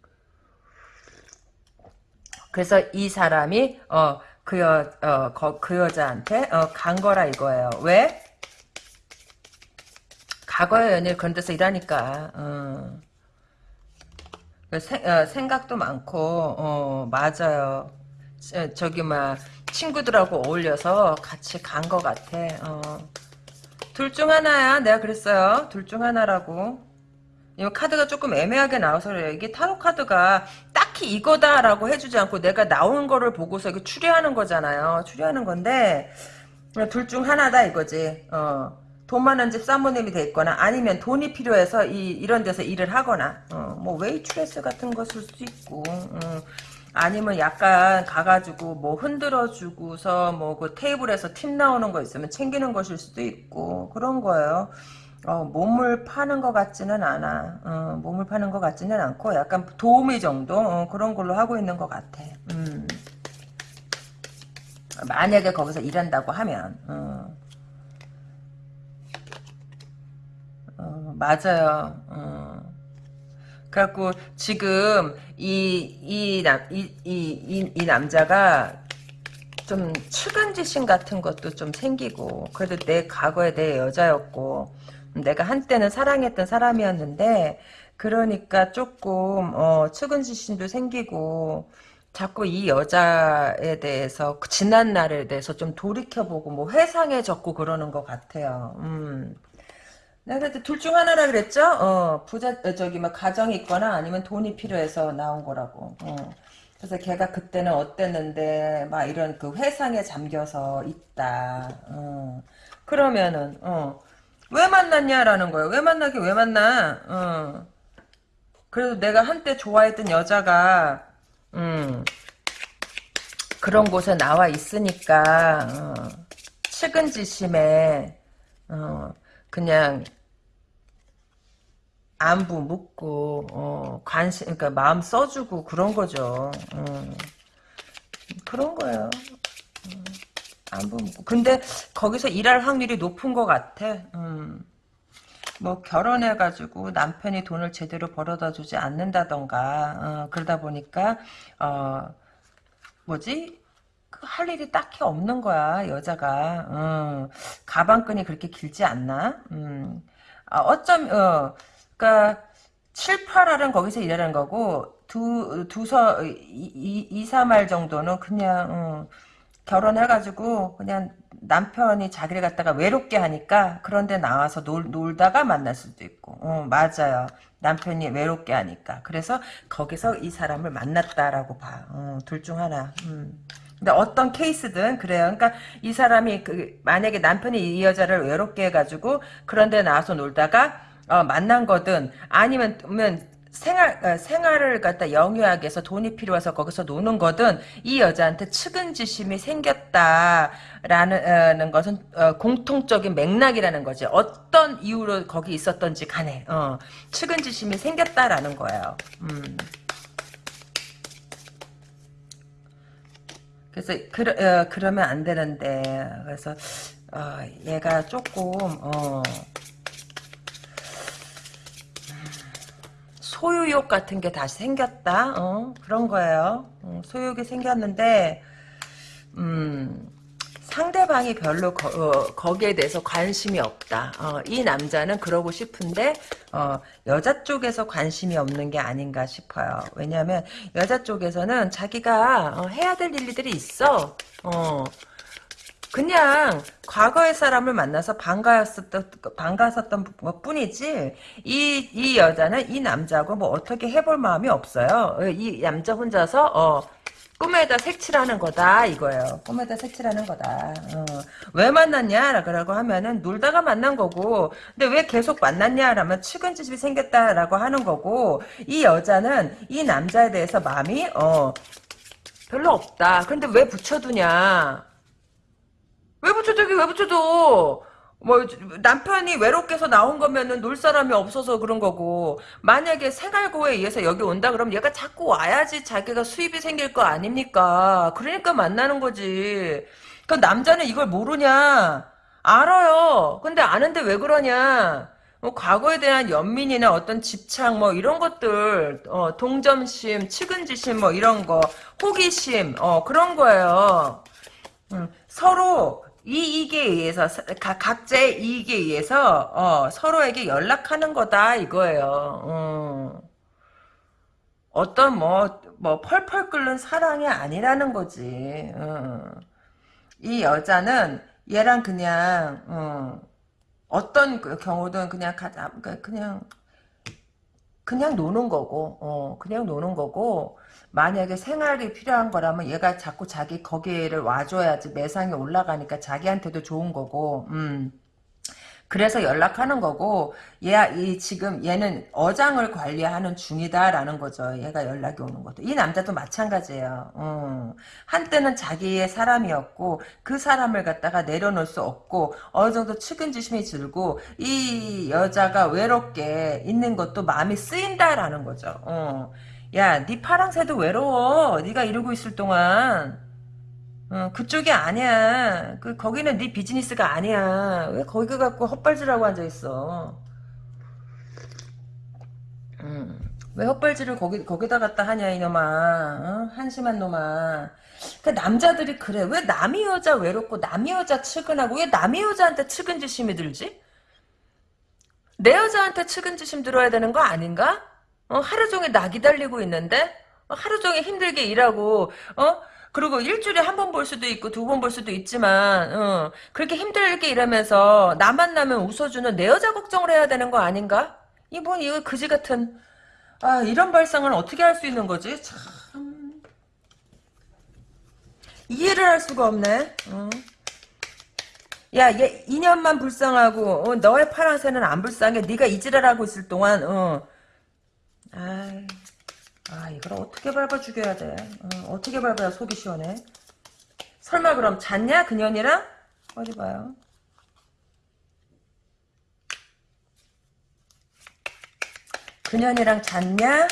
그래서 이 사람이 어 그 여, 어, 거, 그 여자한테 어, 간 거라 이거예요. 왜? 과거의 연일 그런 데서 일하니까. 어. 그 생, 어, 생각도 많고 어, 맞아요. 저, 저기 막 친구들하고 어울려서 같이 간거 같아. 어. 둘 중 하나야. 내가 그랬어요. 둘 중 하나라고. 이 카드가 조금 애매하게 나와서 그래요. 이게 타로 카드가 딱 히 이거다라고 해주지 않고 내가 나오는 거를 보고서 이게 추리하는 거잖아요. 추리하는 건데 둘 중 하나다 이거지. 어. 돈 많은 집 사모님이 돼 있거나 아니면 돈이 필요해서 이, 이런 데서 일을 하거나 어, 뭐 웨이트레스 같은 것일 수도 있고 어. 아니면 약간 가가지고 뭐 흔들어 주고서 뭐 그 테이블에서 팁 나오는 거 있으면 챙기는 것일 수도 있고 그런 거예요. 어, 몸을 파는 것 같지는 않아. 어, 몸을 파는 것 같지는 않고 약간 도우미 정도 어, 그런 걸로 하고 있는 것 같아. 음. 만약에 거기서 일한다고 하면 어. 어, 맞아요. 어. 그래갖고 지금 이이남이이 이, 이 남자가 좀 측은지심 같은 것도 좀 생기고 그래도 내 과거에 내 여자였고 내가 한때는 사랑했던 사람이었는데 그러니까 조금 어, 측은지심도 생기고 자꾸 이 여자에 대해서 그 지난 날에 대해서 좀 돌이켜보고 뭐 회상해졌고 그러는 것 같아요. 음. 내가 그때 둘 중 하나라 그랬죠? 어, 부자, 어, 저기, 막, 가정이 있거나 아니면 돈이 필요해서 나온 거라고. 어. 그래서 걔가 그때는 어땠는데, 막 이런 그 회상에 잠겨서 있다. 어. 그러면은, 어. 왜 만났냐라는 거예요. 왜 만나게 왜 만나? 어. 그래도 내가 한때 좋아했던 여자가, 음, 그런 곳에 나와 있으니까, 어. 측은지심에, 어, 그냥 안부 묻고 어, 관심 그러니까 마음 써주고 그런 거죠. 어. 그런 거예요. 음, 안부 묻고 근데 거기서 일할 확률이 높은 것 같아. 음. 뭐 결혼해가지고 남편이 돈을 제대로 벌어다 주지 않는다던가 어, 그러다 보니까 어 뭐지 그할 일이 딱히 없는 거야 여자가 어, 가방끈이 그렇게 길지 않나 음. 아, 어쩜 어 그러니까 7, 8알은 거기서 일하는 거고 두 두서 2, 2 3알 정도는 그냥 어, 결혼해가지고 그냥 남편이 자기를 갖다가 외롭게 하니까 그런데 나와서 놀, 놀다가 만날 수도 있고. 어, 맞아요. 남편이 외롭게 하니까. 그래서 거기서 이 사람을 만났다라고 봐. 어, 둘중 하나. 음. 근데 어떤 케이스든 그래요. 그러니까 이 사람이 그 만약에 남편이 이 여자를 외롭게 해가지고 그런데 나와서 놀다가 어, 만난 거든 아니면 생활 어, 생활을 갖다 영유하게 해서 돈이 필요해서 거기서 노는 거든 이 여자한테 측은지심이 생겼다라는 어, 것은 어, 공통적인 맥락이라는 거지. 어떤 이유로 거기 있었던지 간에 어, 측은지심이 생겼다라는 거예요. 음. 그래서 그러, 어, 그러면 안 되는데 그래서 어, 얘가 조금 소유욕 같은 게 다시 생겼다 어, 그런 거예요 어, 소유욕이 생겼는데 음, 상대방이 별로 거, 기에 대해서 관심이 없다. 어, 이 남자는 그러고 싶은데 어, 여자 쪽에서 관심이 없는 게 아닌가 싶어요. 왜냐하면 여자 쪽에서는 자기가 어, 해야 될 일들이 있어. 어, 그냥 과거의 사람을 만나서 반가웠었던 반가웠었던 것 뿐이지 이 이 여자는 이 남자하고 뭐 어떻게 해볼 마음이 없어요. 이 남자 혼자서 어, 꿈에다 색칠하는 거다 이거예요. 꿈에다 색칠하는 거다. 어. 왜 만났냐? 라고 하면은 놀다가 만난 거고 근데 왜 계속 만났냐라면 측은지심이 생겼다라고 하는 거고 이 여자는 이 남자에 대해서 마음이 어 별로 없다. 근데 왜 붙여두냐? 왜 붙여두기 왜 붙여둬? 뭐 남편이 외롭게 해서 나온 거면은 놀 사람이 없어서 그런 거고. 만약에 생활고에 의해서 여기 온다 그러면 얘가 자꾸 와야지 자기가 수입이 생길 거 아닙니까? 그러니까 만나는 거지. 그 남자는 이걸 모르냐? 알아요. 근데 아는데 왜 그러냐? 뭐 과거에 대한 연민이나 어떤 집착 뭐 이런 것들 어, 동점심 측은지심 뭐 이런 거 호기심 어 그런 거예요. 음, 서로 이익에 의해서 각, 각자의 이익에 의해서 어, 서로에게 연락하는 거다 이거예요. 어. 어떤 뭐, 뭐 펄펄 끓는 사랑이 아니라는 거지. 어. 이 여자는 얘랑 그냥 어, 어떤 그 경우든 그냥 가자 그냥 그냥 노는 거고 어, 그냥 노는 거고 만약에 생활이 필요한 거라면 얘가 자꾸 자기 거기를 와줘야지 매상이 올라가니까 자기한테도 좋은 거고 음. 그래서 연락하는 거고 얘이 지금 얘는 어장을 관리하는 중이다라는 거죠. 얘가 연락이 오는 것도 이 남자도 마찬가지예요. 음. 한때는 자기의 사람이었고 그 사람을 갖다가 내려놓을 수 없고 어느 정도 측은지심이 들고 이 여자가 외롭게 있는 것도 마음이 쓰인다라는 거죠. 어. 야, 네 파랑새도 외로워. 네가 이러고 있을 동안. 어, 그쪽이 아니야. 그 거기는 네 비즈니스가 아니야. 왜 거기 갖고 헛발질하고 앉아 있어? 음, 왜 헛발질을 거기, 거기다 갖다 하냐, 이놈아. 어? 한심한 놈아. 그 남자들이 그래. 왜 남이 여자 외롭고 남이 여자 측은하고 왜 남이 여자한테 측은지심이 들지? 내 여자한테 측은지심 들어야 되는 거 아닌가? 어, 하루 종일 나 기다리고 있는데? 어, 하루 종일 힘들게 일하고, 어? 그리고 일주일에 한 번 볼 수도 있고 두 번 볼 수도 있지만, 어, 그렇게 힘들게 일하면서 나 만 나면 웃어주는 내 여자 걱정을 해야 되는 거 아닌가? 이뭔 이거 그지 같은, 아, 이런 발상은 어떻게 할 수 있는 거지? 참. 이해를 할 수가 없네. 어. 야, 얘 2년만 불쌍하고 어, 너의 파랑새는 안 불쌍해. 네가 이지랄하고 있을 동안 어. 아이, 아 이걸 어떻게 밟아 죽여야 돼? 어, 떻게 밟아야 속이 시원해? 설마 그럼 잤냐 그년이랑? 어디 봐요. 그년이랑 잤냐?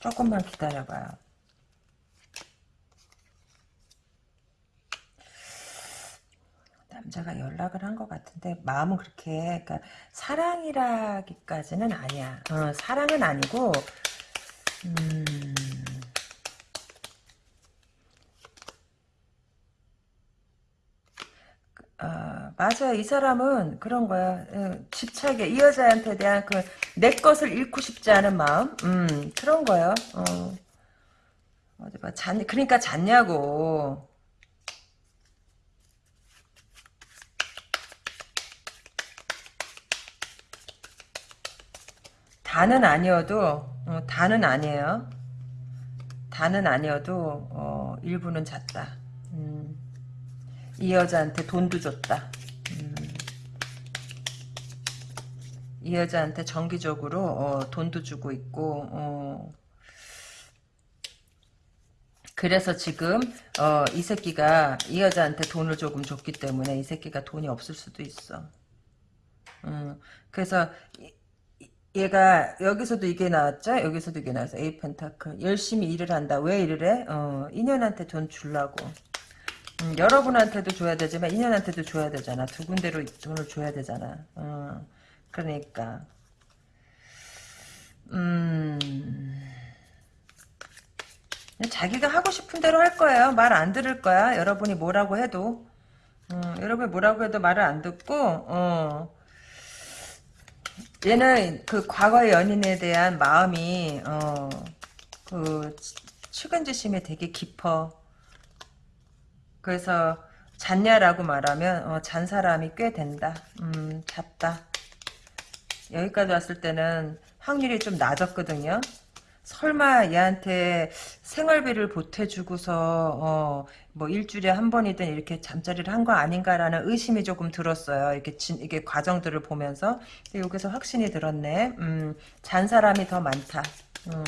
조금만 기다려봐요. 남자가 연락을 한 것 같은데 마음은 그렇게 그러니까 사랑이라기까지는 아니야. 어, 사랑은 아니고 음, 아, 맞아요. 이 사람은 그런 거야. 예, 집착에 이 여자한테 대한 그 내 것을 잃고 싶지 않은 마음, 음 그런 거요. 어. 어디 봐, 잤 그러니까 잤냐고. 다는 아니어도 어, 다는 아니에요. 다는 아니어도 어, 일부는 잤다. 음, 이 여자한테 돈도 줬다. 음, 이 여자한테 정기적으로 어, 돈도 주고 있고 어, 그래서 지금 어, 이 새끼가 이 여자한테 돈을 조금 줬기 때문에 이 새끼가 돈이 없을 수도 있어. 음, 그래서 이- 얘가 여기서도 이게 나왔죠? 여기서도 이게 나왔어. 에이 펜타클. 열심히 일을 한다. 왜 일을 해? 어, 인연한테 돈 주려고. 음, 여러분한테도 줘야 되지만 인연한테도 줘야 되잖아. 두 군데로 돈을 줘야 되잖아. 어, 그러니까 음 자기가 하고 싶은 대로 할 거예요. 말 안 들을 거야. 여러분이 뭐라고 해도 어, 여러분이 뭐라고 해도 말을 안 듣고 어, 얘는 그 과거의 연인에 대한 마음이 어, 그 측은지심이 되게 깊어. 그래서 잤냐라고 말하면 어, 잔 사람이 꽤 된다. 음, 잤다. 여기까지 왔을 때는 확률이 좀 낮았거든요. 설마 얘한테 생활비를 보태주고서 어, 뭐 일주일에 한 번이든 이렇게 잠자리를 한 거 아닌가라는 의심이 조금 들었어요. 이렇게 진, 이게 과정들을 보면서 여기서 확신이 들었네. 음, 잔 사람이 더 많다. 음.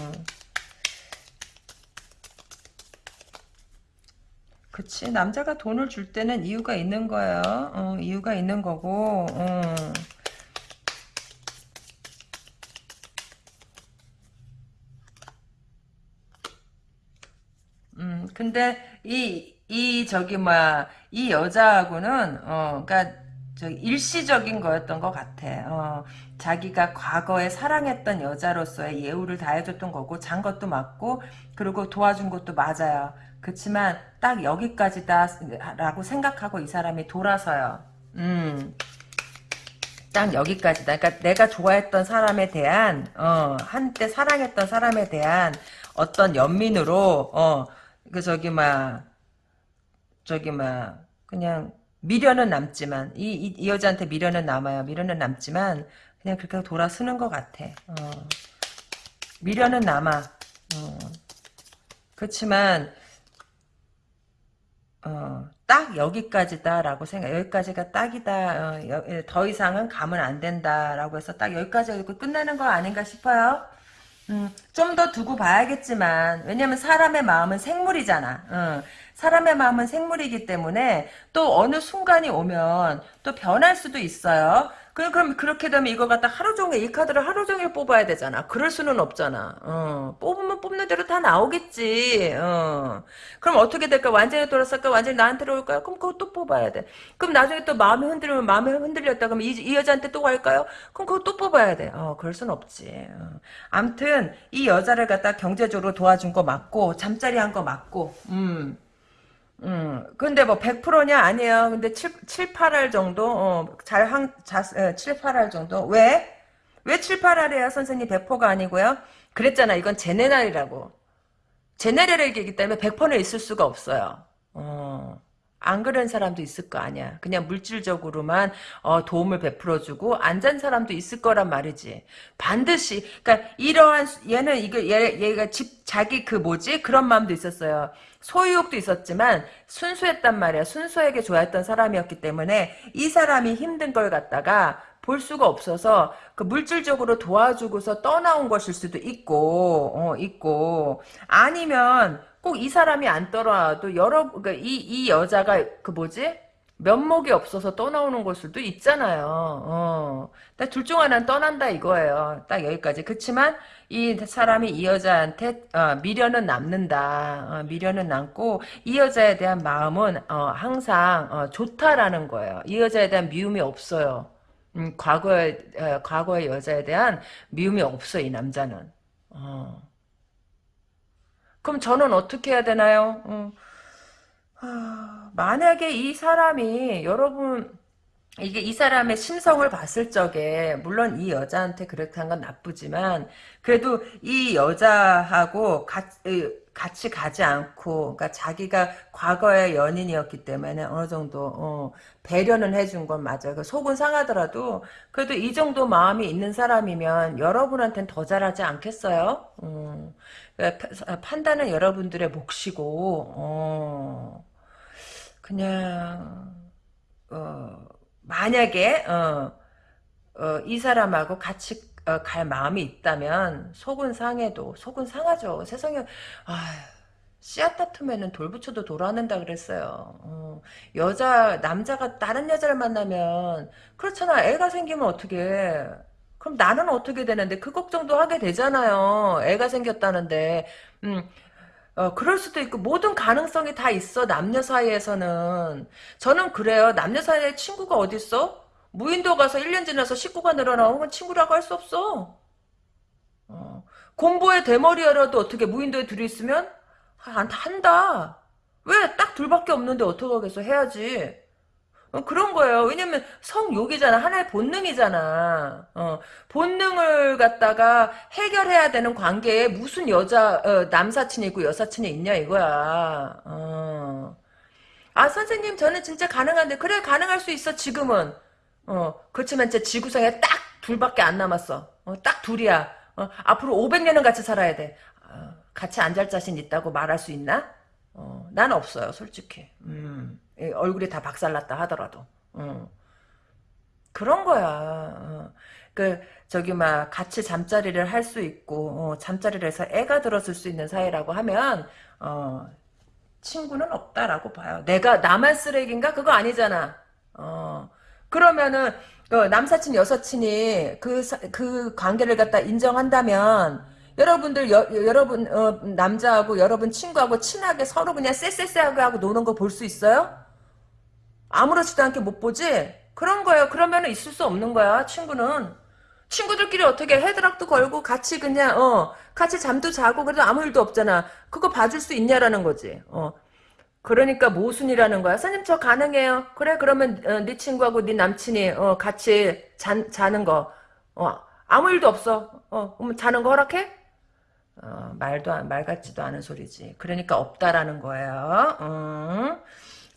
그치 남자가 돈을 줄 때는 이유가 있는 거예요. 어, 이유가 있는 거고. 어. 음, 근데 이, 이 저기 뭐야 이 여자하고는 어, 그러니까 저 일시적인 거였던 것 같아. 어, 자기가 과거에 사랑했던 여자로서의 예우를 다해줬던 거고 잔 것도 맞고 그리고 도와준 것도 맞아요. 그렇지만 딱 여기까지다라고 생각하고 이 사람이 돌아서요. 음. 딱 여기까지다. 그러니까 내가 좋아했던 사람에 대한 어, 한때 사랑했던 사람에 대한 어떤 연민으로 어, 그 저기 막 저기 막 그냥 미련은 남지만 이, 이, 이 여자한테 미련은 남아요. 미련은 남지만 그냥 그렇게 돌아서는 것 같아. 어. 미련은 남아. 어. 그렇지만 어, 딱 여기까지다라고 생각, 여기까지가 딱이다, 어, 여- 예, 더 이상은 가면 안 된다라고 해서 딱 여기까지 끝나는 거 아닌가 싶어요. 음, 좀 더 두고 봐야겠지만, 왜냐면 사람의 마음은 생물이잖아. 어, 사람의 마음은 생물이기 때문에 또 어느 순간이 오면 또 변할 수도 있어요. 그, 그럼 그렇게 되면 이거 갖다 하루 종일 이 카드를 하루 종일 뽑아야 되잖아. 그럴 수는 없잖아. 어, 뽑으면 뽑는 대로 다 나오겠지. 어. 그럼 어떻게 될까? 완전히 돌아설까? 완전히 나한테 올까요? 그럼 그거 또 뽑아야 돼. 그럼 나중에 또 마음이 흔들리면 마음이 흔들렸다. 그럼 이, 이 여자한테 또 갈까요? 그럼 그거 또 뽑아야 돼. 어, 그럴 순 없지. 어. 암튼 이 여자를 갖다 경제적으로 도와준 거 맞고 잠자리 한 거 맞고. 음. 음, 근데 뭐 100%냐? 아니에요. 근데 7, 7 8할 정도? 어, 잘 한, 자, 7, 8할 정도? 왜? 왜 7, 8할이에요? 선생님 100%가 아니고요? 그랬잖아. 이건 제네랄이라고. 제네랄이기 때문에 100%는 있을 수가 없어요. 어. 안 그런 사람도 있을 거 아니야. 그냥 물질적으로만 어, 도움을 베풀어주고 안 잔 사람도 있을 거란 말이지. 반드시 그러니까 이러한 수- 얘는 이거 얘, 얘가 집 자기 그 뭐지 그런 마음도 있었어요. 소유욕도 있었지만 순수했단 말이야. 순수하게 좋아했던 사람이었기 때문에 이 사람이 힘든 걸 갖다가 볼 수가 없어서 그 물질적으로 도와주고서 떠나온 것일 수도 있고 어, 있고 아니면 꼭 이 사람이 안 떠나도 여러 그러니까 이, 이 여자가 그 뭐지 면목이 없어서 떠나오는 걸 수도 있잖아요. 어. 둘중 하나는 떠난다 이거예요. 딱 여기까지. 그렇지만 이 사람이 이 여자한테 어, 미련은 남는다. 어, 미련은 남고 이 여자에 대한 마음은 어, 항상 어, 좋다라는 거예요. 이 여자에 대한 미움이 없어요. 음, 과거의 어, 과거의 여자에 대한 미움이 없어 이 남자는. 어. 그럼 저는 어떻게 해야 되나요? 어. 하, 만약에 이 사람이 여러분 이게 이 사람의 심성을 봤을 적에 물론 이 여자한테 그렇게 한 건 나쁘지만 그래도 이 여자하고 같이, 같이 가지 않고 그러니까 자기가 과거의 연인이었기 때문에 어느 정도 어, 배려는 해준 건 맞아요. 그 속은 상하더라도 그래도 이 정도 마음이 있는 사람이면 여러분한테는 더 잘하지 않겠어요? 음, 판단은 여러분들의 몫이고 어, 그냥 어, 만약에 어, 어, 이 사람하고 같이 어, 갈 마음이 있다면 속은 상해도 속은 상하죠. 세상에 아 씨앗 다투면은 돌 붙여도 돌아는다 그랬어요. 어, 여자 남자가 다른 여자를 만나면 그렇잖아. 애가 생기면 어떻게? 그럼 나는 어떻게 되는데 그 걱정도 하게 되잖아요. 애가 생겼다는데. 음, 어, 그럴 수도 있고, 모든 가능성이 다 있어, 남녀 사이에서는. 저는 그래요. 남녀 사이에 친구가 어딨어? 무인도 가서 1년 지나서 식구가 늘어나면 그건 친구라고 할 수 없어. 어, 곰보의 대머리여라도 어떻게 무인도에 둘이 있으면? 아, 안 한다. 왜? 딱 둘밖에 없는데 어떡하겠어? 해야지. 어, 그런 거예요. 왜냐면 성욕이잖아. 하나의 본능이잖아. 어, 본능을 갖다가 해결해야 되는 관계에 무슨 여자 어, 남사친이 있고 여사친이 있냐 이거야. 어. 아 선생님 저는 진짜 가능한데 그래 가능할 수 있어 지금은. 어 그렇지만 진짜 지구상에 딱 둘밖에 안 남았어. 어, 딱 둘이야. 어, 앞으로 500년은 같이 살아야 돼. 어, 같이 안 잘 자신 있다고 말할 수 있나? 어, 난 없어요, 솔직히. 음, 이 얼굴이 다 박살났다 하더라도. 어. 그런 거야. 어. 그, 저기, 막, 같이 잠자리를 할 수 있고, 어, 잠자리를 해서 애가 들었을 수 있는 사이라고 하면, 어, 친구는 없다라고 봐요. 내가, 나만 쓰레기인가? 그거 아니잖아. 어, 그러면은, 어, 남사친, 여사친이 그, 사- 그 관계를 갖다 인정한다면, 여러분들 여, 여러분 어, 남자하고 여러분 친구하고 친하게 서로 그냥 쎄쎄쎄하게 하고 노는 거 볼 수 있어요? 아무렇지도 않게 못 보지? 그런 거예요. 그러면 있을 수 없는 거야 친구는. 친구들끼리 어떻게 헤드락도 걸고 같이 그냥 어 같이 잠도 자고 그래도 아무 일도 없잖아. 그거 봐줄 수 있냐라는 거지. 어 그러니까 모순이라는 거야. 선생님 저 가능해요. 그래 그러면 어, 네 친구하고 네 남친이 어, 같이 잔, 자는 거 어, 아무 일도 없어. 어 그럼 자는 거 허락해? 어, 말도 안- 말 같지도 않은 소리지. 그러니까 없다라는 거예요. 음.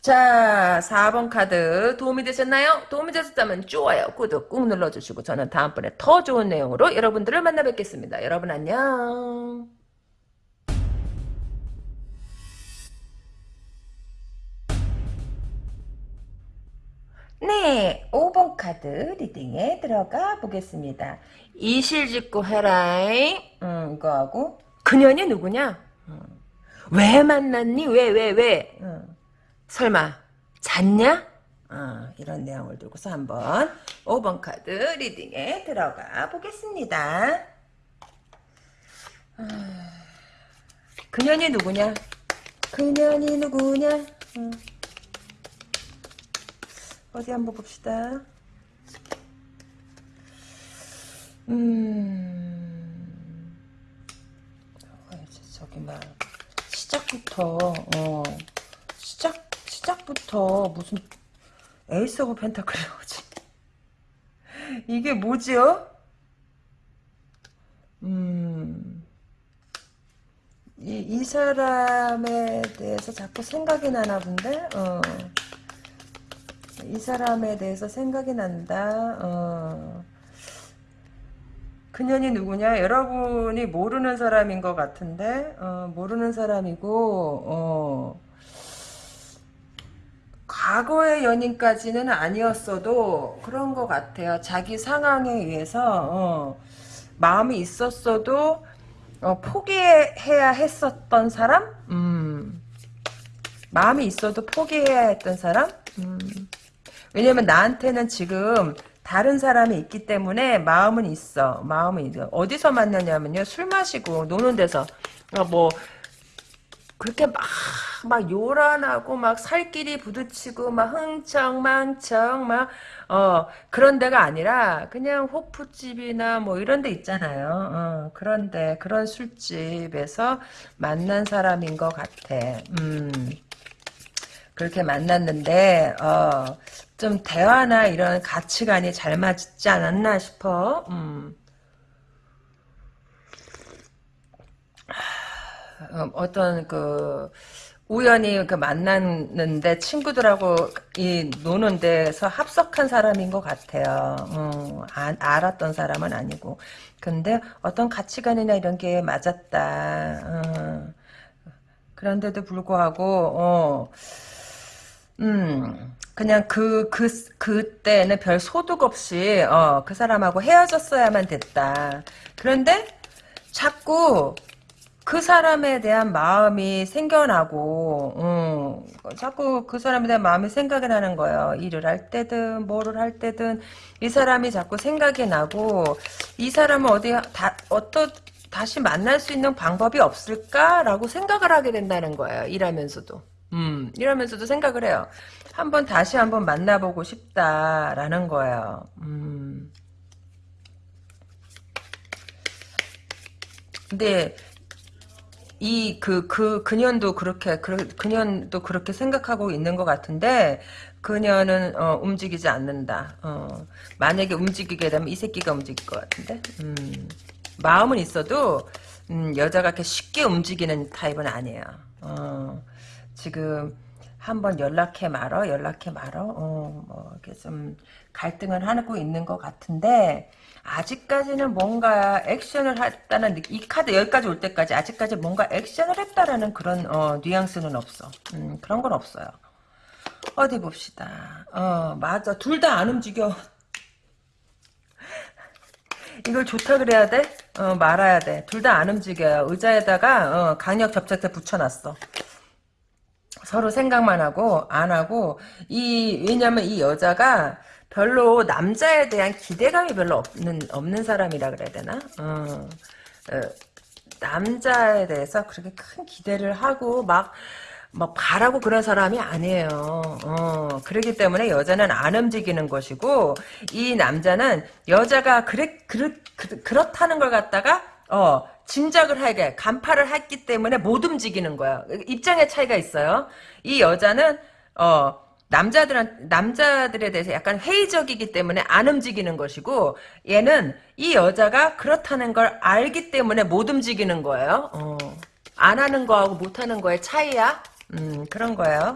자, 4번 카드 도움이 되셨나요? 도움이 되셨다면 좋아요, 구독 꾹 눌러주시고 저는 다음번에 더 좋은 내용으로 여러분들을 만나 뵙겠습니다. 여러분 안녕. 네, 5번 카드 리딩에 들어가 보겠습니다. 이실직고 해라잉. 음, 이거하고 그년이 누구냐? 음. 왜 만났니? 왜, 왜, 왜? 음. 설마 잤냐? 어, 이런 내용을 두고서 한번 5번 카드 리딩에 들어가 보겠습니다. 아, 그년이 누구냐? 그년이 누구냐? 어. 어디 한번 봅시다. 음, 어, 저기 막 시작부터 어 시작 시작부터 무슨 Ace of Pentacle이 나오지? 이게 뭐지요? 음, 이, 이 사람에 대해서 자꾸 생각이 나나 본데, 어. 이 사람에 대해서 생각이 난다, 어. 그년이 누구냐? 여러분이 모르는 사람인 것 같은데, 어, 모르는 사람이고, 어. 과거의 연인까지는 아니었어도 그런 것 같아요. 자기 상황에 의해서 어, 마음이 있었어도 어, 포기해야 했었던 사람? 음. 마음이 있어도 포기해야 했던 사람? 음. 왜냐면 나한테는 지금 다른 사람이 있기 때문에 마음은 있어. 마음은 있어. 어디서 만나냐면요. 술 마시고 노는 데서 어, 뭐 그렇게 막, 막 요란하고 막 살길이 부딪히고 막 흥청망청 막, 어, 그런 데가 아니라 그냥 호프집이나 뭐 이런 데 있잖아요. 어, 그런데, 그런 술집에서 만난 사람인 것 같아. 음. 그렇게 만났는데, 어, 좀 대화나 이런 가치관이 잘 맞지 않았나 싶어. 음. 어, 어떤 그 우연히 그 만났는데 친구들하고 이 노는 데서 합석한 사람인 것 같아요. 어, 아, 알았던 사람은 아니고. 근데 어떤 가치관이나 이런 게 맞았다. 어, 그런데도 불구하고 어, 음, 그냥 그, 그, 그때는 별 소득 없이, 어, 그 사람하고 헤어졌어야만 됐다. 그런데, 자꾸, 그 사람에 대한 마음이 생겨나고, 음, 자꾸 그 사람에 대한 마음이 생각이 나는 거예요. 일을 할 때든, 뭐를 할 때든, 이 사람이 자꾸 생각이 나고, 이 사람은 어디, 다, 어떤, 다시 만날 수 있는 방법이 없을까라고 생각을 하게 된다는 거예요. 일하면서도. 음, 이러면서도 생각을 해요. 한번 다시 한번 만나보고 싶다라는 거예요. 음. 근데 이그그 그년도 그렇게 그 그년도 그렇게 생각하고 있는 것 같은데 그녀는 어, 움직이지 않는다. 어, 만약에 움직이게 되면 이 새끼가 움직일 것 같은데. 음, 마음은 있어도 음, 여자가 이렇게 쉽게 움직이는 타입은 아니에요. 어, 지금 한번 연락해 말어, 연락해 말어. 어, 뭐 이렇게 좀 갈등을 하고 있는 것 같은데 아직까지는 뭔가 액션을 했다는 이 카드 여기까지 올 때까지 아직까지 뭔가 액션을 했다라는 그런 어, 뉘앙스는 없어. 음, 그런 건 없어요. 어디 봅시다. 어, 맞아. 둘 다 안 움직여. 이걸 좋다 그래야 돼? 어, 말아야 돼. 둘 다 안 움직여요. 의자에다가 어, 강력 접착제 붙여놨어. 서로 생각만 하고 안 하고 이 왜냐면 이 여자가 별로 남자에 대한 기대감이 별로 없는 없는 사람이라 그래야 되나? 어, 어, 남자에 대해서 그렇게 큰 기대를 하고 막, 막 바라고 그런 사람이 아니에요. 어, 그렇기 때문에 여자는 안 움직이는 것이고, 이 남자는 여자가 그래, 그렇, 그, 그렇다는 걸 갖다가, 어, 짐작을 하게, 간파를 했기 때문에 못 움직이는 거야. 입장의 차이가 있어요. 이 여자는, 어, 남자들한 남자들에 대해서 약간 회의적이기 때문에 안 움직이는 것이고 얘는 이 여자가 그렇다는 걸 알기 때문에 못 움직이는 거예요. 어. 안 하는 거하고 못 하는 거의 차이야. 음, 그런 거예요.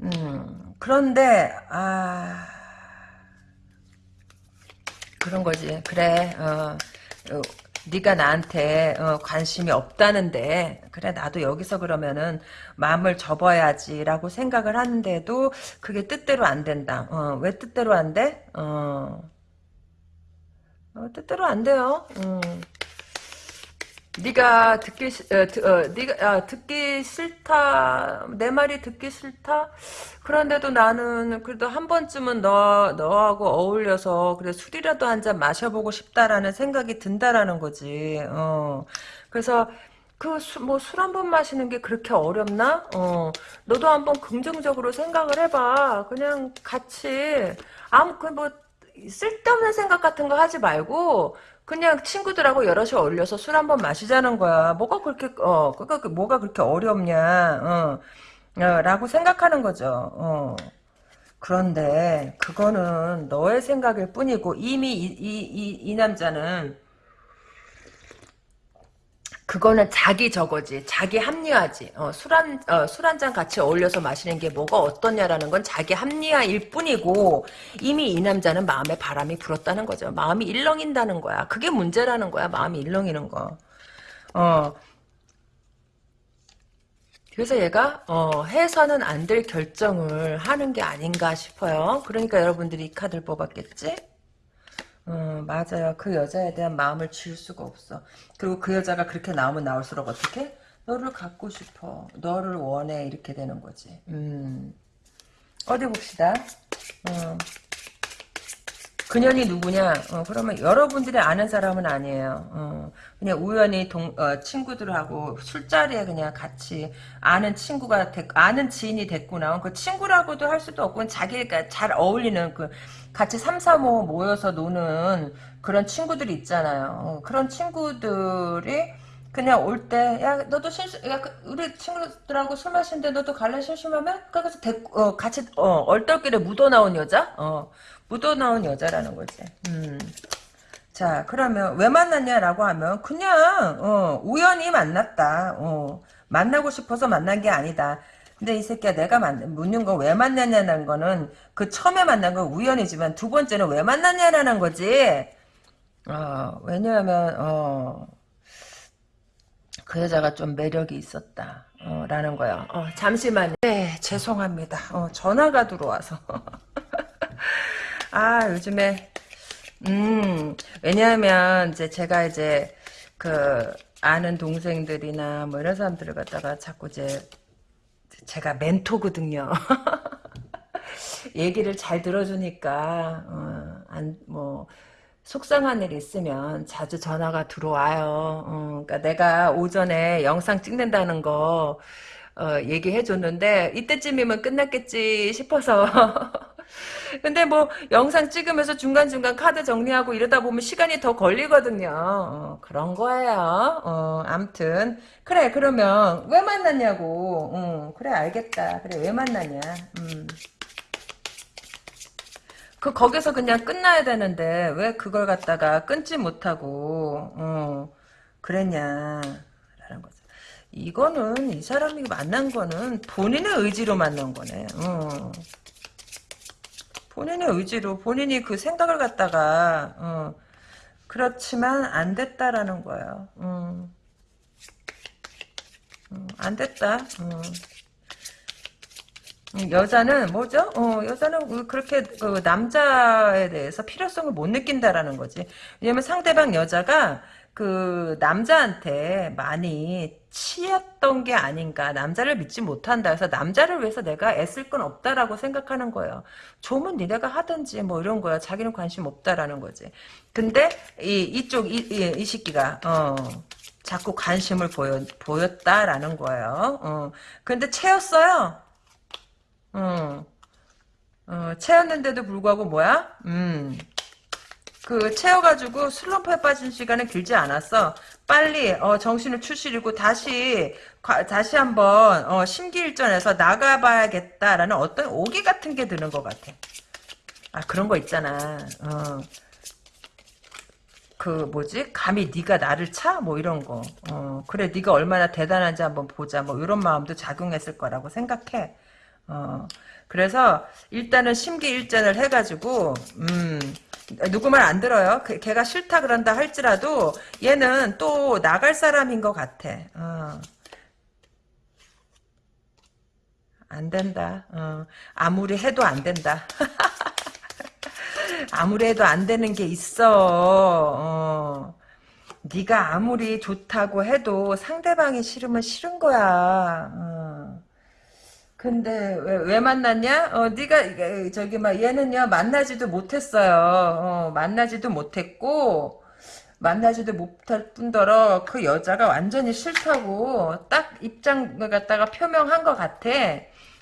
음, 그런데 아 그런 거지. 그래. 어, 어, 네가 나한테 어, 관심이 없다는데 그래 나도 여기서 그러면은 마음을 접어야지라고 생각을 하는데도 그게 뜻대로 안 된다. 어, 왜 뜻대로 안 돼? 어, 어, 뜻대로 안 돼요. 음. 네가 듣기 싫- 어, 드- 어, 네가 아, 듣기 싫다 내 말이 듣기 싫다? 그런데도 나는 그래도 한 번쯤은 너 너하고 어울려서 그래 술이라도 한 잔 마셔보고 싶다라는 생각이 든다라는 거지. 어. 그래서 그뭐술한번 마시는 게 그렇게 어렵나? 어. 너도 한번 긍정적으로 생각을 해봐. 그냥 같이. 아무 그뭐 쓸데없는 생각 같은 거 하지 말고 그냥 친구들하고 여럿이 어울려서 술 한번 마시자는 거야. 뭐가 그렇게 어 그니까 뭐가 그렇게 어렵냐? 어, 어, 라고 생각하는 거죠. 어. 그런데 그거는 너의 생각일 뿐이고 이미 이, 이, 이, 이 남자는 그거는 자기 저거지. 자기 합리화지. 어, 술 한, 어, 술한잔 같이 어울려서 마시는 게 뭐가 어떠냐라는 건 자기 합리화일 뿐이고, 이미 이 남자는 마음에 바람이 불었다는 거죠. 마음이 일렁인다는 거야. 그게 문제라는 거야. 마음이 일렁이는 거. 어. 그래서 얘가, 어, 해서는 안 될 결정을 하는 게 아닌가 싶어요. 그러니까 여러분들이 이 카드를 뽑았겠지? 어, 맞아요. 그 여자에 대한 마음을 지울 수가 없어. 그리고 그 여자가 그렇게 나오면 나올수록 어떻게? 너를 갖고 싶어. 너를 원해. 이렇게 되는 거지. 음. 어디 봅시다. 어. 그년이 누구냐? 어, 그러면 여러분들이 아는 사람은 아니에요. 어, 그냥 우연히 동, 어, 친구들하고 술자리에 그냥 같이 아는 친구가 됐, 아는 지인이 됐구나. 그 친구라고도 할 수도 없고 자기가 잘 어울리는 그 같이 삼삼오오 모여서 노는 그런 친구들이 있잖아요. 어, 그런 친구들이 그냥 올 때, 야, 너도 심심, 야, 그 우리 친구들하고 술 마시는데 너도 갈래 심심하면? 그래서 데, 어, 같이, 어, 얼떨결에 묻어나온 여자? 어, 묻어나온 여자라는 거지. 음. 자, 그러면 왜 만났냐라고 하면 그냥, 어, 우연히 만났다. 어, 만나고 싶어서 만난 게 아니다. 근데 이 새끼야 내가 만, 묻는 거왜 만났냐는 거는 그 처음에 만난 건 우연이지만 두 번째는 왜 만났냐라는 거지. 어, 왜냐하면, 어, 그 여자가 좀 매력이 있었다. 어, 라는 거야. 어, 잠시만요. 네, 죄송합니다. 어, 전화가 들어와서. 아, 요즘에, 음, 왜냐하면, 이제 제가 이제, 그, 아는 동생들이나 뭐 이런 사람들을 갖다가 자꾸 이제, 제가 멘토거든요. 얘기를 잘 들어주니까, 어, 안, 뭐, 속상한 일 있으면 자주 전화가 들어와요. 어, 그러니까 내가 오전에 영상 찍는다는 거 어, 얘기해 줬는데 이때쯤이면 끝났겠지 싶어서 근데 뭐 영상 찍으면서 중간중간 카드 정리하고 이러다 보면 시간이 더 걸리거든요. 어, 그런 거예요. 어, 암튼 그래 그러면 왜 만났냐고. 어, 그래 알겠다. 그래 왜 만났냐. 음. 그 거기서 그냥 끝나야 되는데 왜 그걸 갖다가 끊지 못하고 어, 거죠. 이거는 이 사람이 만난 거는 본인의 의지로 만난 거네. 어. 본인의 의지로 본인이 그 생각을 갖다가 어, 그렇지만 안 됐다라는 거예요. 어. 어, 안 됐다. 어. 음, 여자는 뭐죠? 어, 여자는 그렇게 그 남자에 대해서 필요성을 못 느낀다라는 거지. 왜냐면 상대방 여자가 그 남자한테 많이 치였던 게 아닌가. 남자를 믿지 못한다. 그래서 남자를 위해서 내가 애쓸 건 없다라고 생각하는 거예요. 좋으면 니네가 하든지 뭐 이런 거야. 자기는 관심 없다라는 거지. 근데 이 이쪽 이, 이, 이 새끼가 어 자꾸 관심을 보여 보였다라는 거예요. 어. 근데 채였어요. 어, 어, 채였는데도 불구하고 뭐야? 음, 그 채워가지고 슬럼프에 빠진 시간은 길지 않았어. 빨리 어, 정신을 추스리고 다시 과- 다시 한번 어, 심기일전에서 나가봐야겠다라는 어떤 오기 같은 게 드는 것 같아. 아 그런 거 있잖아. 어. 그 뭐지? 감히 네가 나를 차? 뭐 이런 거. 어, 그래 네가 얼마나 대단한지 한번 보자. 뭐 이런 마음도 작용했을 거라고 생각해. 어, 그래서 일단은 심기일전을 해가지고 음, 누구 말 안 들어요. 그- 걔가 싫다 그런다 할지라도 얘는 또 나갈 사람인 것 같아. 어. 안 된다. 어, 아무리 해도 안 된다. 아무리 해도 안 되는 게 있어. 어. 네가 아무리 좋다고 해도 상대방이 싫으면 싫은 거야. 어. 근데 왜, 왜 만났냐? 어, 네가 저기 막 얘는요 만나지도 못했어요. 어, 만나지도 못했고 만나지도 못할 뿐더러 그 여자가 완전히 싫다고 딱 입장을 갖다가 표명한 것 같아.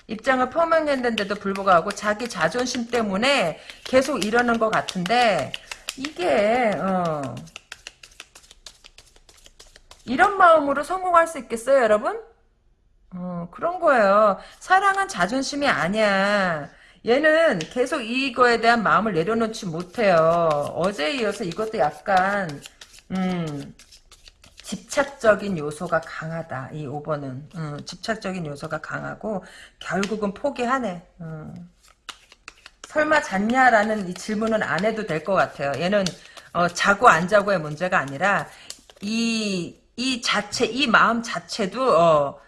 입장을 표명했는데도 불구하고 자기 자존심 때문에 계속 이러는 것 같은데 이게 어, 이런 마음으로 성공할 수 있겠어요, 여러분? 어, 그런 거예요. 사랑은 자존심이 아니야. 얘는 계속 이거에 대한 마음을 내려놓지 못해요. 어제에 이어서 이것도 약간, 음, 집착적인 요소가 강하다. 이 5번은. 음, 집착적인 요소가 강하고, 결국은 포기하네. 음. 설마 잤냐라는 이 질문은 안 해도 될 것 같아요. 얘는, 어, 자고 안 자고의 문제가 아니라, 이, 이 자체, 이 마음 자체도, 어,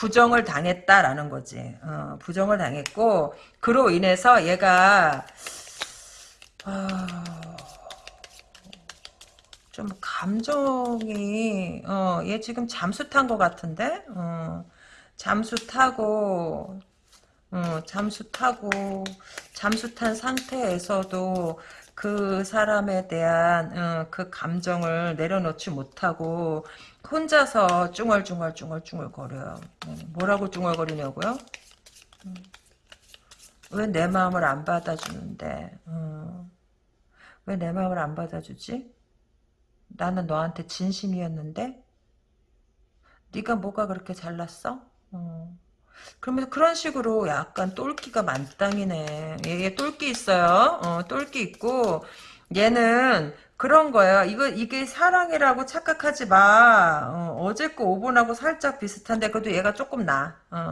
부정을 당했다라는 거지. 어, 부정을 당했고 그로 인해서 얘가 아, 좀 감정이 어, 얘 지금 잠수 탄 것 같은데 어, 잠수 타고 어, 잠수 타고 잠수 탄 상태에서도 그 사람에 대한 어, 그 감정을 내려놓지 못하고 혼자서 쭝얼쭝얼 쭝얼쭝얼 거려요. 어, 뭐라고 쭝얼거리냐고요? 왜 내 마음을 안 받아주는데? 어, 왜내 마음을 안 받아주지? 나는 너한테 진심이었는데? 네가 뭐가 그렇게 잘났어? 어. 그러면서 그런 식으로 약간 똘끼가 만땅이네. 얘, 똘끼 있어요. 어, 똘끼 있고 얘는 그런 거예요. 이거 이게 사랑이라고 착각하지 마. 어, 제 거 5분하고 살짝 비슷한데 그래도 얘가 조금 나. 어.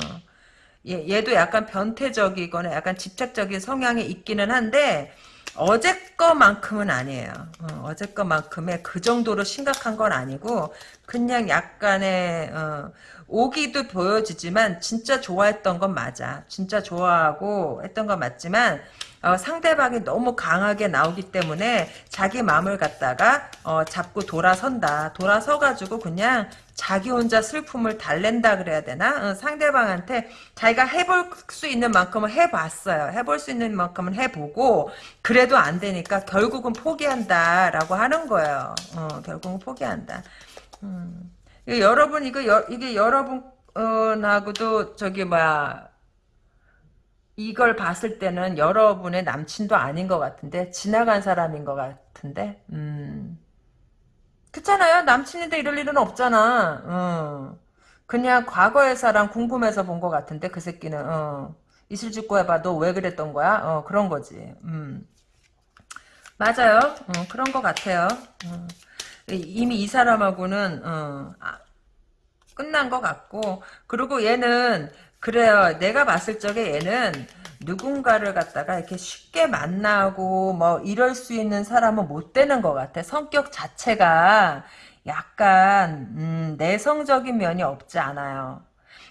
얘, 얘도 약간 변태적이거나 약간 집착적인 성향이 있기는 한데 어제 거만큼은 아니에요. 어, 제 거만큼의 그 정도로 심각한 건 아니고 그냥 약간의 어, 오기도 보여지지만 진짜 좋아했던 건 맞아. 진짜 좋아하고 했던 건 맞지만 어, 상대방이 너무 강하게 나오기 때문에 자기 마음을 갖다가 어, 잡고 돌아선다. 돌아서가지고 그냥 자기 혼자 슬픔을 달랜다 그래야 되나? 어, 상대방한테 자기가 해볼 수 있는 만큼은 해봤어요. 해볼 수 있는 만큼은 해보고 그래도 안 되니까 결국은 포기한다라고 하는 거예요. 어, 결국은 포기한다. 음. 여러분 이거 여, 이게 여러분 하고도 저기 뭐야 이걸 봤을 때는 여러분의 남친도 아닌 것 같은데 지나간 사람인 것 같은데? 음. 그렇잖아요. 남친인데 이럴 일은 없잖아. 어. 그냥 과거의 사람 궁금해서 본 것 같은데 그 새끼는. 어. 이슬 짓고 해봐 너왜 그랬던 거야? 어 그런 거지. 음. 맞아요. 어, 그런 것 같아요. 어. 이미 이 사람하고는 어, 아, 끝난 것 같고 그리고 얘는 그래요. 내가 봤을 적에 얘는 누군가를 갖다가 이렇게 쉽게 만나고 뭐 이럴 수 있는 사람은 못 되는 것 같아. 성격 자체가 약간 음, 내성적인 면이 없지 않아요.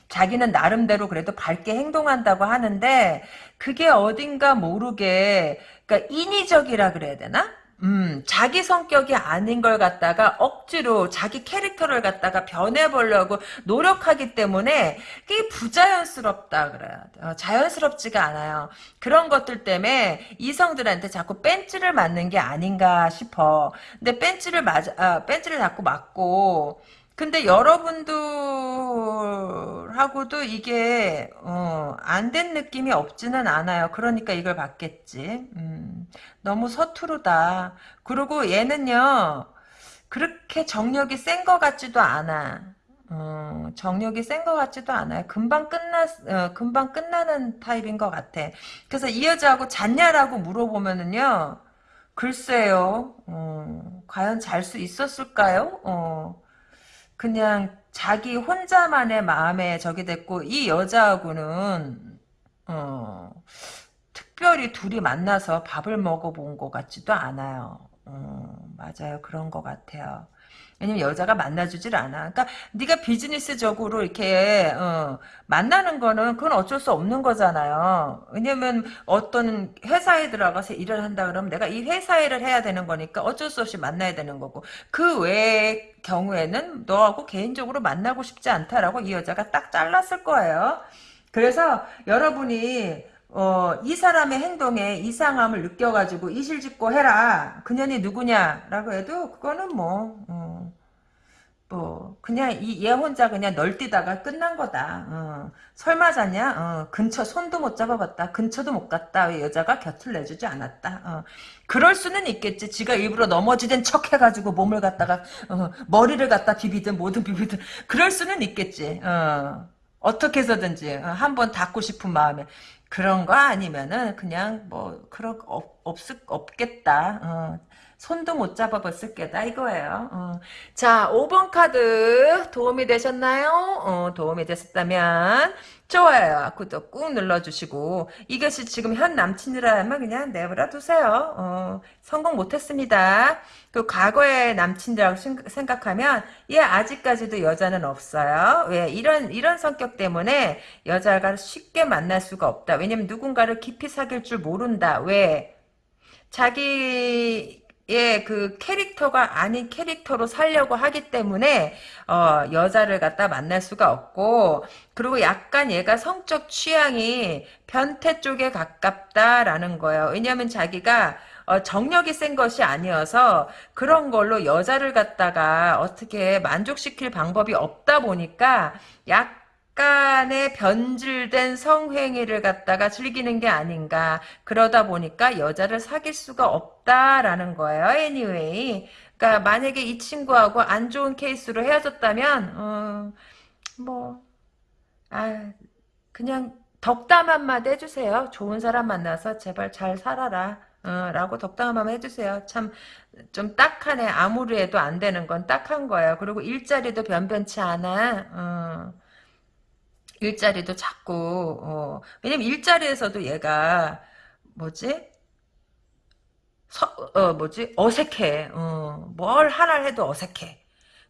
자기는 나름대로 그래도 밝게 행동한다고 하는데 그게 어딘가 모르게 그러니까 인위적이라 그래야 되나? 음, 자기 성격이 아닌 걸 갖다가 억지로 자기 캐릭터를 갖다가 변해보려고 노력하기 때문에 그게 부자연스럽다 그래야 돼. 어, 자연스럽지가 않아요. 그런 것들 때문에 이성들한테 자꾸 벤치를 맞는 게 아닌가 싶어. 근데 벤치를 맞아, 아, 벤치를 자꾸 맞고, 근데 여러분들하고도 이게 어, 안 된 느낌이 없지는 않아요. 그러니까 이걸 받겠지. 음, 너무 서투르다. 그리고 얘는요. 그렇게 정력이 센 것 같지도 않아. 어, 정력이 센 것 같지도 않아요. 금방 끝나, 어, 금방 끝나는 타입인 것 같아. 그래서 이 여자하고 잤냐라고 물어보면은요, 글쎄요, 어, 과연 잘 수 있었을까요? 어, 그냥 자기 혼자만의 마음에 저기 됐고 이 여자하고는 어, 특별히 둘이 만나서 밥을 먹어본 것 같지도 않아요. 어, 맞아요. 그런 것 같아요. 왜냐면 여자가 만나주질 않아. 그러니까 네가 비즈니스적으로 이렇게 어, 만나는 거는 그건 어쩔 수 없는 거잖아요. 왜냐면 어떤 회사에 들어가서 일을 한다 그러면 내가 이 회사 일을 해야 되는 거니까 어쩔 수 없이 만나야 되는 거고 그 외의 경우에는 너하고 개인적으로 만나고 싶지 않다라고 이 여자가 딱 잘랐을 거예요. 그래서 여러분이 어, 이 사람의 행동에 이상함을 느껴가지고 이실직고 해라. 그년이 누구냐라고 해도 그거는 뭐, 어, 뭐 그냥 이 얘 혼자 그냥 널뛰다가 끝난 거다. 어, 설마 자냐? 어, 근처 손도 못 잡아봤다. 근처도 못 갔다. 왜 여자가 곁을 내주지 않았다. 어, 그럴 수는 있겠지. 지가 일부러 넘어지된 척 해가지고 몸을 갖다가 어, 머리를 갖다 비비든 뭐든 비비든 그럴 수는 있겠지. 어, 어떻게 해서든지 어, 한번 닫고 싶은 마음에 그런 거 아니면은 그냥 뭐 그런 거 없, 없, 없겠다. 어, 손도 못 잡아봤을 게다 이거예요. 어. 자, 5번 카드 도움이 되셨나요? 어, 도움이 되셨다면 좋아요. 구독 꾹 눌러주시고 이것이 지금 현 남친이라면 그냥 내버려 두세요. 어, 성공 못했습니다. 그 과거의 남친이라고 생- 생각하면 얘 아직까지도 여자는 없어요. 왜 이런 이런 성격 때문에 여자가 쉽게 만날 수가 없다. 왜냐면 누군가를 깊이 사귈 줄 모른다. 왜 자기 의그 캐릭터가 아닌 캐릭터로 살려고 하기 때문에 어, 여자를 갖다 만날 수가 없고 그리고 약간 얘가 성적 취향이 변태 쪽에 가깝다라는 거예요. 왜냐하면 자기가 어, 정력이 센 것이 아니어서 그런 걸로 여자를 갖다가 어떻게 만족시킬 방법이 없다 보니까 약 간의 변질된 성행위를 갖다가 즐기는 게 아닌가 그러다 보니까 여자를 사귈 수가 없다라는 거예요. anyway. 그러니까 만약에 이 친구하고 안 좋은 케이스로 헤어졌다면 어, 뭐 아, 그냥 덕담 한마디 해주세요. 좋은 사람 만나서 제발 잘 살아라. 어, 라고 덕담 한마디 해주세요. 참, 좀 딱하네. 아무리 해도 안 되는 건 딱한 거예요. 그리고 일자리도 변변치 않아. 어, 일자리도 자꾸, 어, 왜냐면 일자리에서도 얘가, 뭐지? 서, 어, 뭐지? 어색해. 어, 뭘 하나 해도 어색해.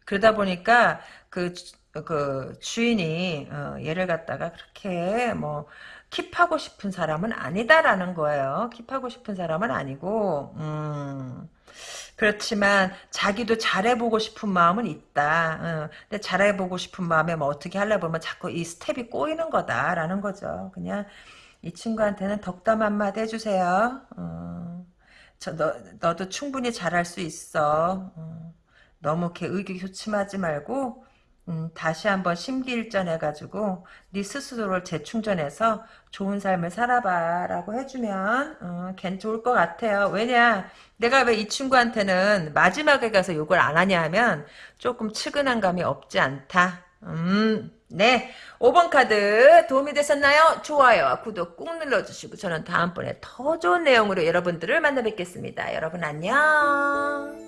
그러다 보니까 그, 주- 그 주인이 어, 얘를 갖다가 그렇게 뭐 킵하고 싶은 사람은 아니다라는 거예요. 킵하고 싶은 사람은 아니고 음, 그렇지만 자기도 잘해보고 싶은 마음은 있다. 어, 근데 잘해보고 싶은 마음에 뭐 어떻게 하려 보면 자꾸 이 스텝이 꼬이는 거다라는 거죠. 그냥 이 친구한테는 덕담 한마디 해주세요. 어, 저, 너, 너도 충분히 잘할 수 있어. 어, 너무 이렇게 의기소침하지 말고 음, 다시 한번 심기일전해가지고 네 스스로를 재충전해서 좋은 삶을 살아봐라고 해주면 어, 괜 좋을 것 같아요. 왜냐 내가 왜 이 친구한테는 마지막에 가서 욕을 안 하냐 하면 조금 측은한 감이 없지 않다. 음, 네. 5번 카드 도움이 되셨나요? 좋아요. 구독 꾹 눌러주시고 저는 다음번에 더 좋은 내용으로 여러분들을 만나 뵙겠습니다. 여러분 안녕.